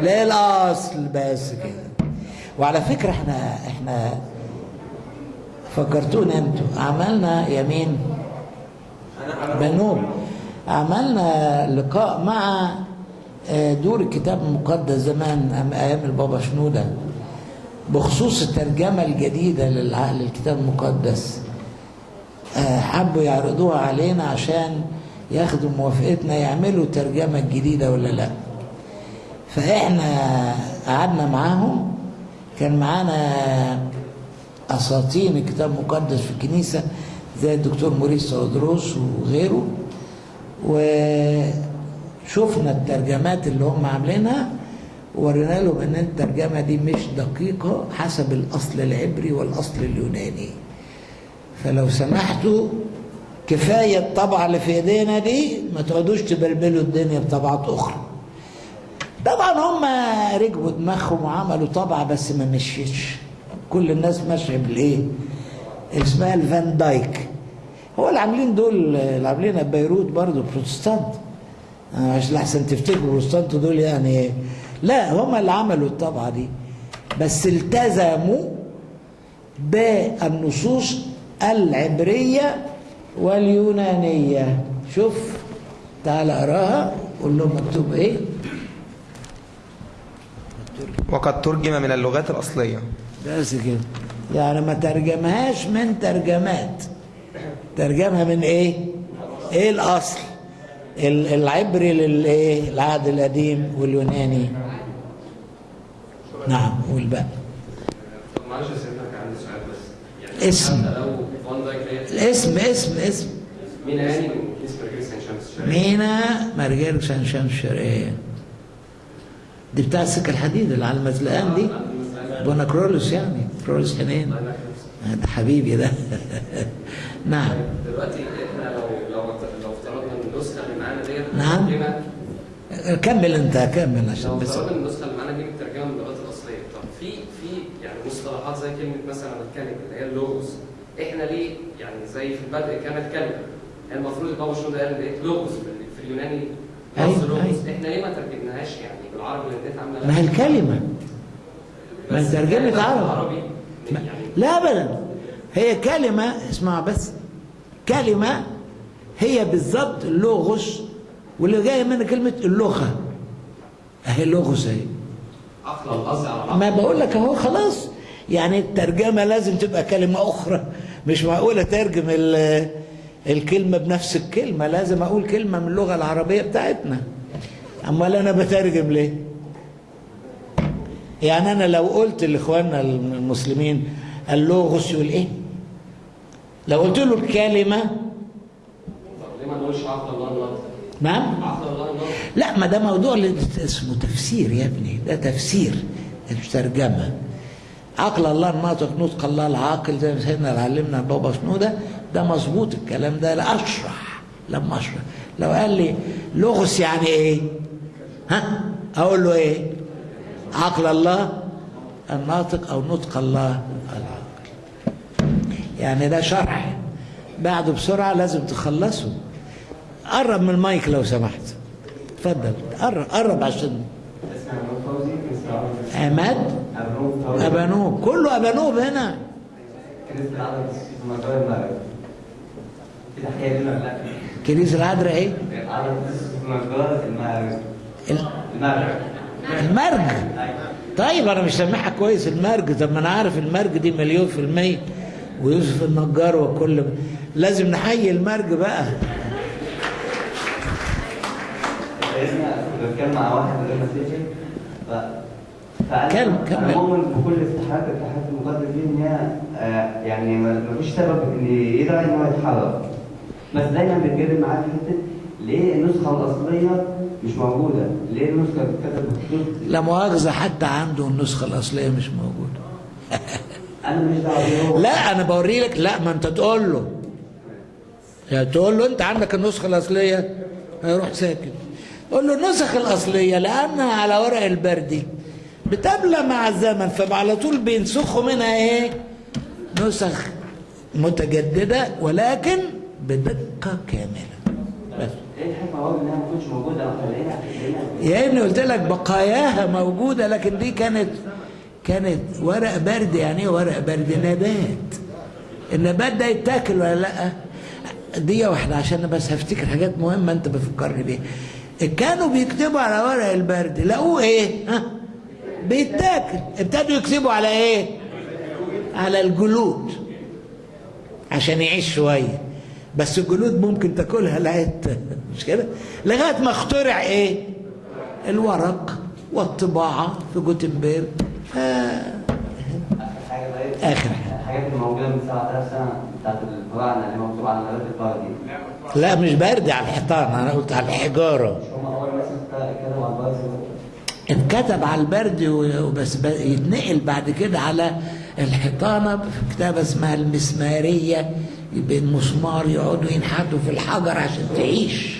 للأصل بس كده؟ وعلى فكرة إحنا إحنا فكرتونا أنتوا. عملنا يمين أنا أنا بنوب. عملنا لقاء مع آه، دور الكتاب المقدس زمان أيام البابا شنودة. بخصوص الترجمة الجديدة للكتاب المقدس. آه، حبوا يعرضوها علينا عشان ياخدوا موافقتنا يعملوا الترجمه الجديده ولا لا. فإحنا قعدنا معاهم كان معانا اساطين الكتاب المقدس في الكنيسة زي الدكتور موريس سودروس وغيره وشفنا الترجمات اللي هم عاملينها وورينا لهم إن الترجمة دي مش دقيقة حسب الأصل العبري والأصل اليوناني. فلو سمحتوا كفاية الطبعه اللي في ايدينا دي ما تقعدوش تبلبلوا الدنيا بطبعات أخرى. طبعا هم ركبوا دماغهم وعملوا طبعة بس ما مشيتش. كل الناس ماشية بالإيه؟ اسمها الفان دايك. هو اللي عاملين دول اللي عاملينها بيروت برضه بروتستانت. عشان احسن تفتكروا بروتستانت دول يعني إيه؟ لا هم اللي عملوا الطبعة دي. بس التزموا بالنصوص العبرية واليونانية. شوف تعال أقراها قول لهم مكتوب إيه؟ وقد ترجم من اللغات الأصلية. بس كده. يعني ما ترجمهاش من ترجمات. ترجمها من إيه؟ إيه الأصل؟ ال- العبري للإيه؟ العهد القديم واليوناني. نعم والباقي طب معلش يا سيدنا كان عندي سؤال بس. يعني اسم. حتى لو الاسم اسم اسم. مين هاني من كيس برجيس عين شمس الشرقية مينا مرجان شنشان الشرقية دي بتاع السكة الحديد اللي على المزلقان دي. بونا كرولوس يعني كرولوس حنين. ده حبيبي ده. نعم. دلوقتي إحنا لو لو لو افترضنا إن النسخة اللي معانا ديت نعم. كمل انت كمل لو عشان بس. افترضنا إن النسخة اللي معانا دي مترجمه من اللغات الأصلية. طب في في يعني مصطلحات زي كلمة مثلا الكلمة اللي هي اللوغوس إحنا ليه؟ يعني زي في البدء كانت كلمة. المفروض البابا شنو ده قال لوغوس في- اليوناني أيوة، لفظ لوغوس أيوة. إحنا ليه ما ترجمناهاش يعني بالعربي ديت عامله ما هي الكلمة. ما هي ترجمة كلمة عربي. يعني لا ابدا. هي كلمة اسمع بس. كلمة هي بالظبط اللغز واللي جاية من كلمة اللغة. أهي لغز أهي. ما بقول لك أهو خلاص. يعني الترجمة لازم تبقى كلمة أخرى. مش معقوله ترجم ال- الكلمة بنفس الكلمة لازم أقول كلمة من اللغة العربية بتاعتنا. أمال أنا بترجم ليه؟ يعني أنا لو قلت لإخواننا المسلمين اللغز يقول إيه لو قلت له الكلمة طب ليه ما نقولش الله؟ نعم؟ لا ما ده موضوع اسمه تفسير يا ابني ده تفسير مش ترجمة. عقل الله الناطق نطق الله العاقل زي ما سيدنا اللي علمنا بابا شنودة. ده مظبوط الكلام ده لا أشرح لما أشرح. لو قال لي لغز يعني إيه؟ ها؟ أقول له إيه؟ عقل الله الناطق أو نطق الله العاقل. يعني ده شرح. بعده بسرعة لازم تخلصه. قرب من المايك لو سمحت. اتفضل قرب قرب عشان. عماد؟ كنيسة فوزي ابانوب كله ابانوب هنا كنيسة العرب في مزار المغرب. في تحية لنا. لا كنيسة العذراء إيه؟ العرب في مزار المغرب. ال- المغرب المرج. طيب أنا مش سامعها كويس. المرج. طب ما أنا عارف المرج دي مليون في المية. ويوسف النجار وكل لازم نحيي المرج بقى. كنت بتكلم مع واحد غير مسيحي كمل. أنا مؤمن بكل افتتاحات الاتحاد المقدس دي إن هي آه، يعني ما فيش سبب إن يدعي إن هو يتحرك بس دايما بيتجادل معاه في حتة ليه النسخة الأصلية مش موجودة؟ ليه النسخة اللي لا مؤاخذة حتى عنده النسخة الأصلية مش ماليش دعوة بيه هو. لا أنا بوري لك لا ما أنت تقول له. يعني تقول له أنت عندك النسخة الأصلية؟ هيروح ساكت. قول له النسخ الأصلية لأنها على ورق البردي بتبلى مع الزمن فعلى طول بينسخوا منها إيه؟ نسخ متجددة ولكن بدقة كاملة. بس. إيه يا ابني قلت لك بقاياها موجودة لكن دي كانت كانت ورق برد. يعني إيه ورق برد؟ نبات. النبات ده يتاكل ولا لأ؟ دي واحدة عشان بس هفتكر حاجات مهمة أنت بفكرني بيها. كانوا بيكتبوا على ورق البرد لقوه إيه؟ ها؟ بيتاكل. ابتدوا يكتبوا على إيه؟ على الجلود. عشان يعيش شوية. بس الجلود ممكن تاكلها. لغايه مش كده؟ لغاية ما اخترع إيه؟ الورق والطباعة في جوتنبرج ف... حاجة آخر حاجة. الحاجات اللي موجودة من 7000 سنة بتاعت الفراعنه اللي مكتوبه على نبات الفار دي لا مش برد على الحيطان. أنا قلت على الحجارة. مش هم اول مثلا كتبوا على الفار اتكتب على البرد وبس يتنقل بعد كده على الحيطانه في كتابة اسمها المسمارية. بالمسمار يقعدوا ينحتوا في الحجر عشان تعيش.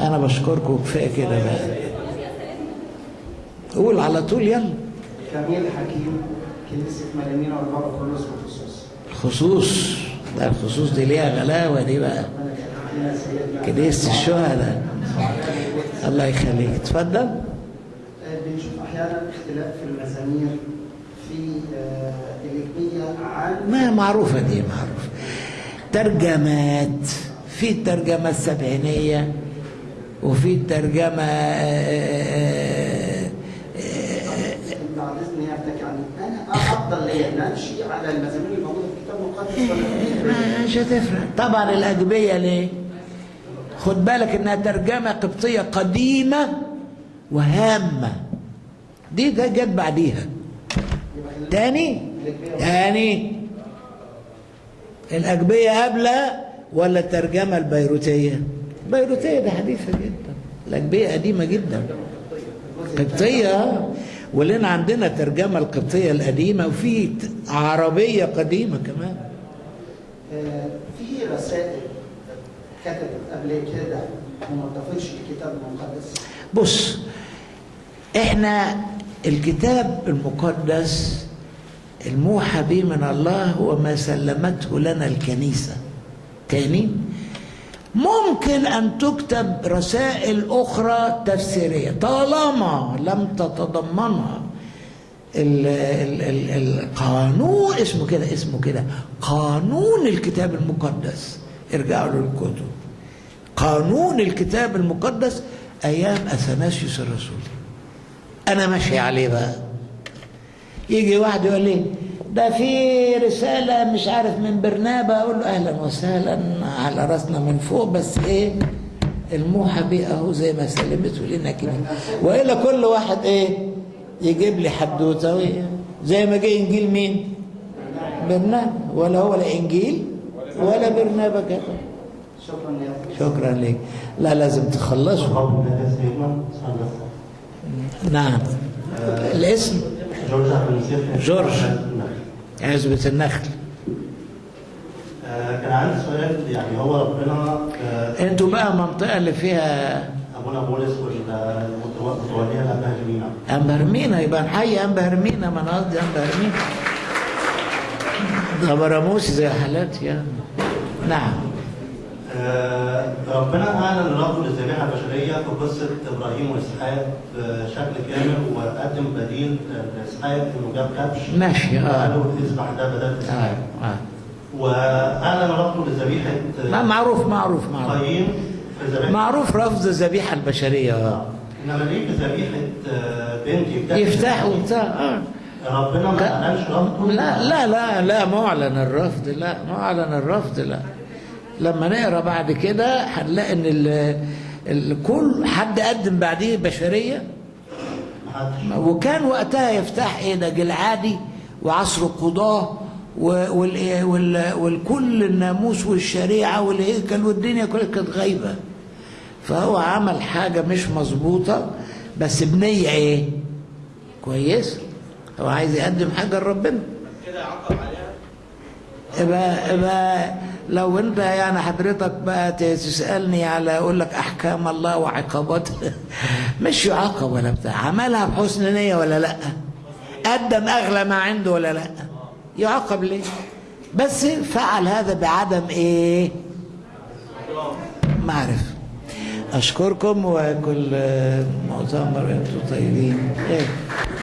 أنا بشكركم كفاية كده بقى. قول على طول يلا. كميل حكيم كنيسة ملامين والبابا كرولوس بخصوص خصوص ده الخصوص دي ليها غلاوة دي بقى. كنيسه الشهداء. الله يخليك. اتفضل آه، بنشوف أحيانا اختلاف في المزامير في آه، الإجمية عن ما معروفة دي معروفة. ترجمات في الترجمة السبعينية وفي الترجمة آه، بعد إذن يفتك يعني أنا أفضل لي أن أمشي على المزامير الموجودة في الكتاب المقدس. مش هتفرق. طبعا الأجبية ليه؟ خد بالك إنها ترجمة قبطية قديمة وهامة. دي ده جت بعديها. تاني؟ تاني. الأجبية قبل ولا الترجمة البيروتية؟ البيروتية دي حديثة جدا. الأجبية قديمة جدا. قبطية. ولنا عندنا ترجمة القبطية القديمة وفي عربية قديمة كمان. آه، في رسائل كتبت قبل كده وما اتضافتش الكتاب المقدس؟ بص إحنا الكتاب المقدس الموحى به من الله هو ما سلمته لنا الكنيسة. تاني ممكن أن تكتب رسائل أخرى تفسيرية. طالما لم تتضمنها ال ال ال القانون اسمه كده اسمه كده قانون الكتاب المقدس. ارجعوا للكتب قانون الكتاب المقدس أيام أثناسيوس الرسول. أنا ماشي عليه بقى. يجي واحد يقول لي ده في رسالة مش عارف من برنابا. أقول له أهلا وسهلا على رأسنا من فوق بس إيه الموحى بيه أهو زي ما سلمته لنا كده. وإلا كل واحد إيه يجيب لي حدوتة؟ زي ما جه إنجيل مين؟ برنابا. ولا هو لا إنجيل ولا برنابا كده شكرا أخي. شكرا لك. لا لازم تخلصوا نعم. الاسم. جورج جورج. عزبة النخل. آه، كان عندي سؤال. يعني هو ربنا آه، أنتوا بقى منطقة اللي فيها أبونا بولس والمتوليه الابناء جميعا أنبهرمينا يبقى نحيي أنبهرمينا ما أنا قصدي أنبهرمينا ده براموسي زي حالاتي يعني نعم. آه، ربنا اعلن ربه للذبيحه البشريه في قصة إبراهيم وإسحاق بشكل كامل وقدم بديل لإسحاق انه جاب كبش. ماشي آه. وقال له إذبح ده بدل آه إسحاق. آه. واعلن ربه لذبيحة ما معروف معروف معروف. قايين في ذبيحة. معروف رفض الذبيحة البشرية آه. إنما ليه ذبيحة آه، بنت يفتح؟ يفتح وبتاع آه. ربنا ما لا. اعلنش لا لا لا لا معلن الرفض لا معلن الرفض لا. لما نقرأ بعد كده هنلاقي إن ال ال- كل حد قدم بعديه بشرية. وكان وقتها يفتح إيه ده جلعادي وعصر القضاة والكل الناموس والشريعة والهيكل والدنيا كلها كانت غايبة. فهو عمل حاجة مش مظبوطة بس بنية إيه؟ كويس هو عايز يقدم حاجة لربنا. كده عليها يبقى يبقى لو انت يعني حضرتك بقى تسألني على أقول لك أحكام الله وعقاباته مش يعاقب ولا بتاع عملها بحسن نية ولا لأ؟ قدم أغلى ما عنده ولا لأ؟ يعاقب ليه؟ بس فعل هذا بعدم إيه؟ معرفة. أشكركم وكل مؤتمر أنتم طيبين. إيه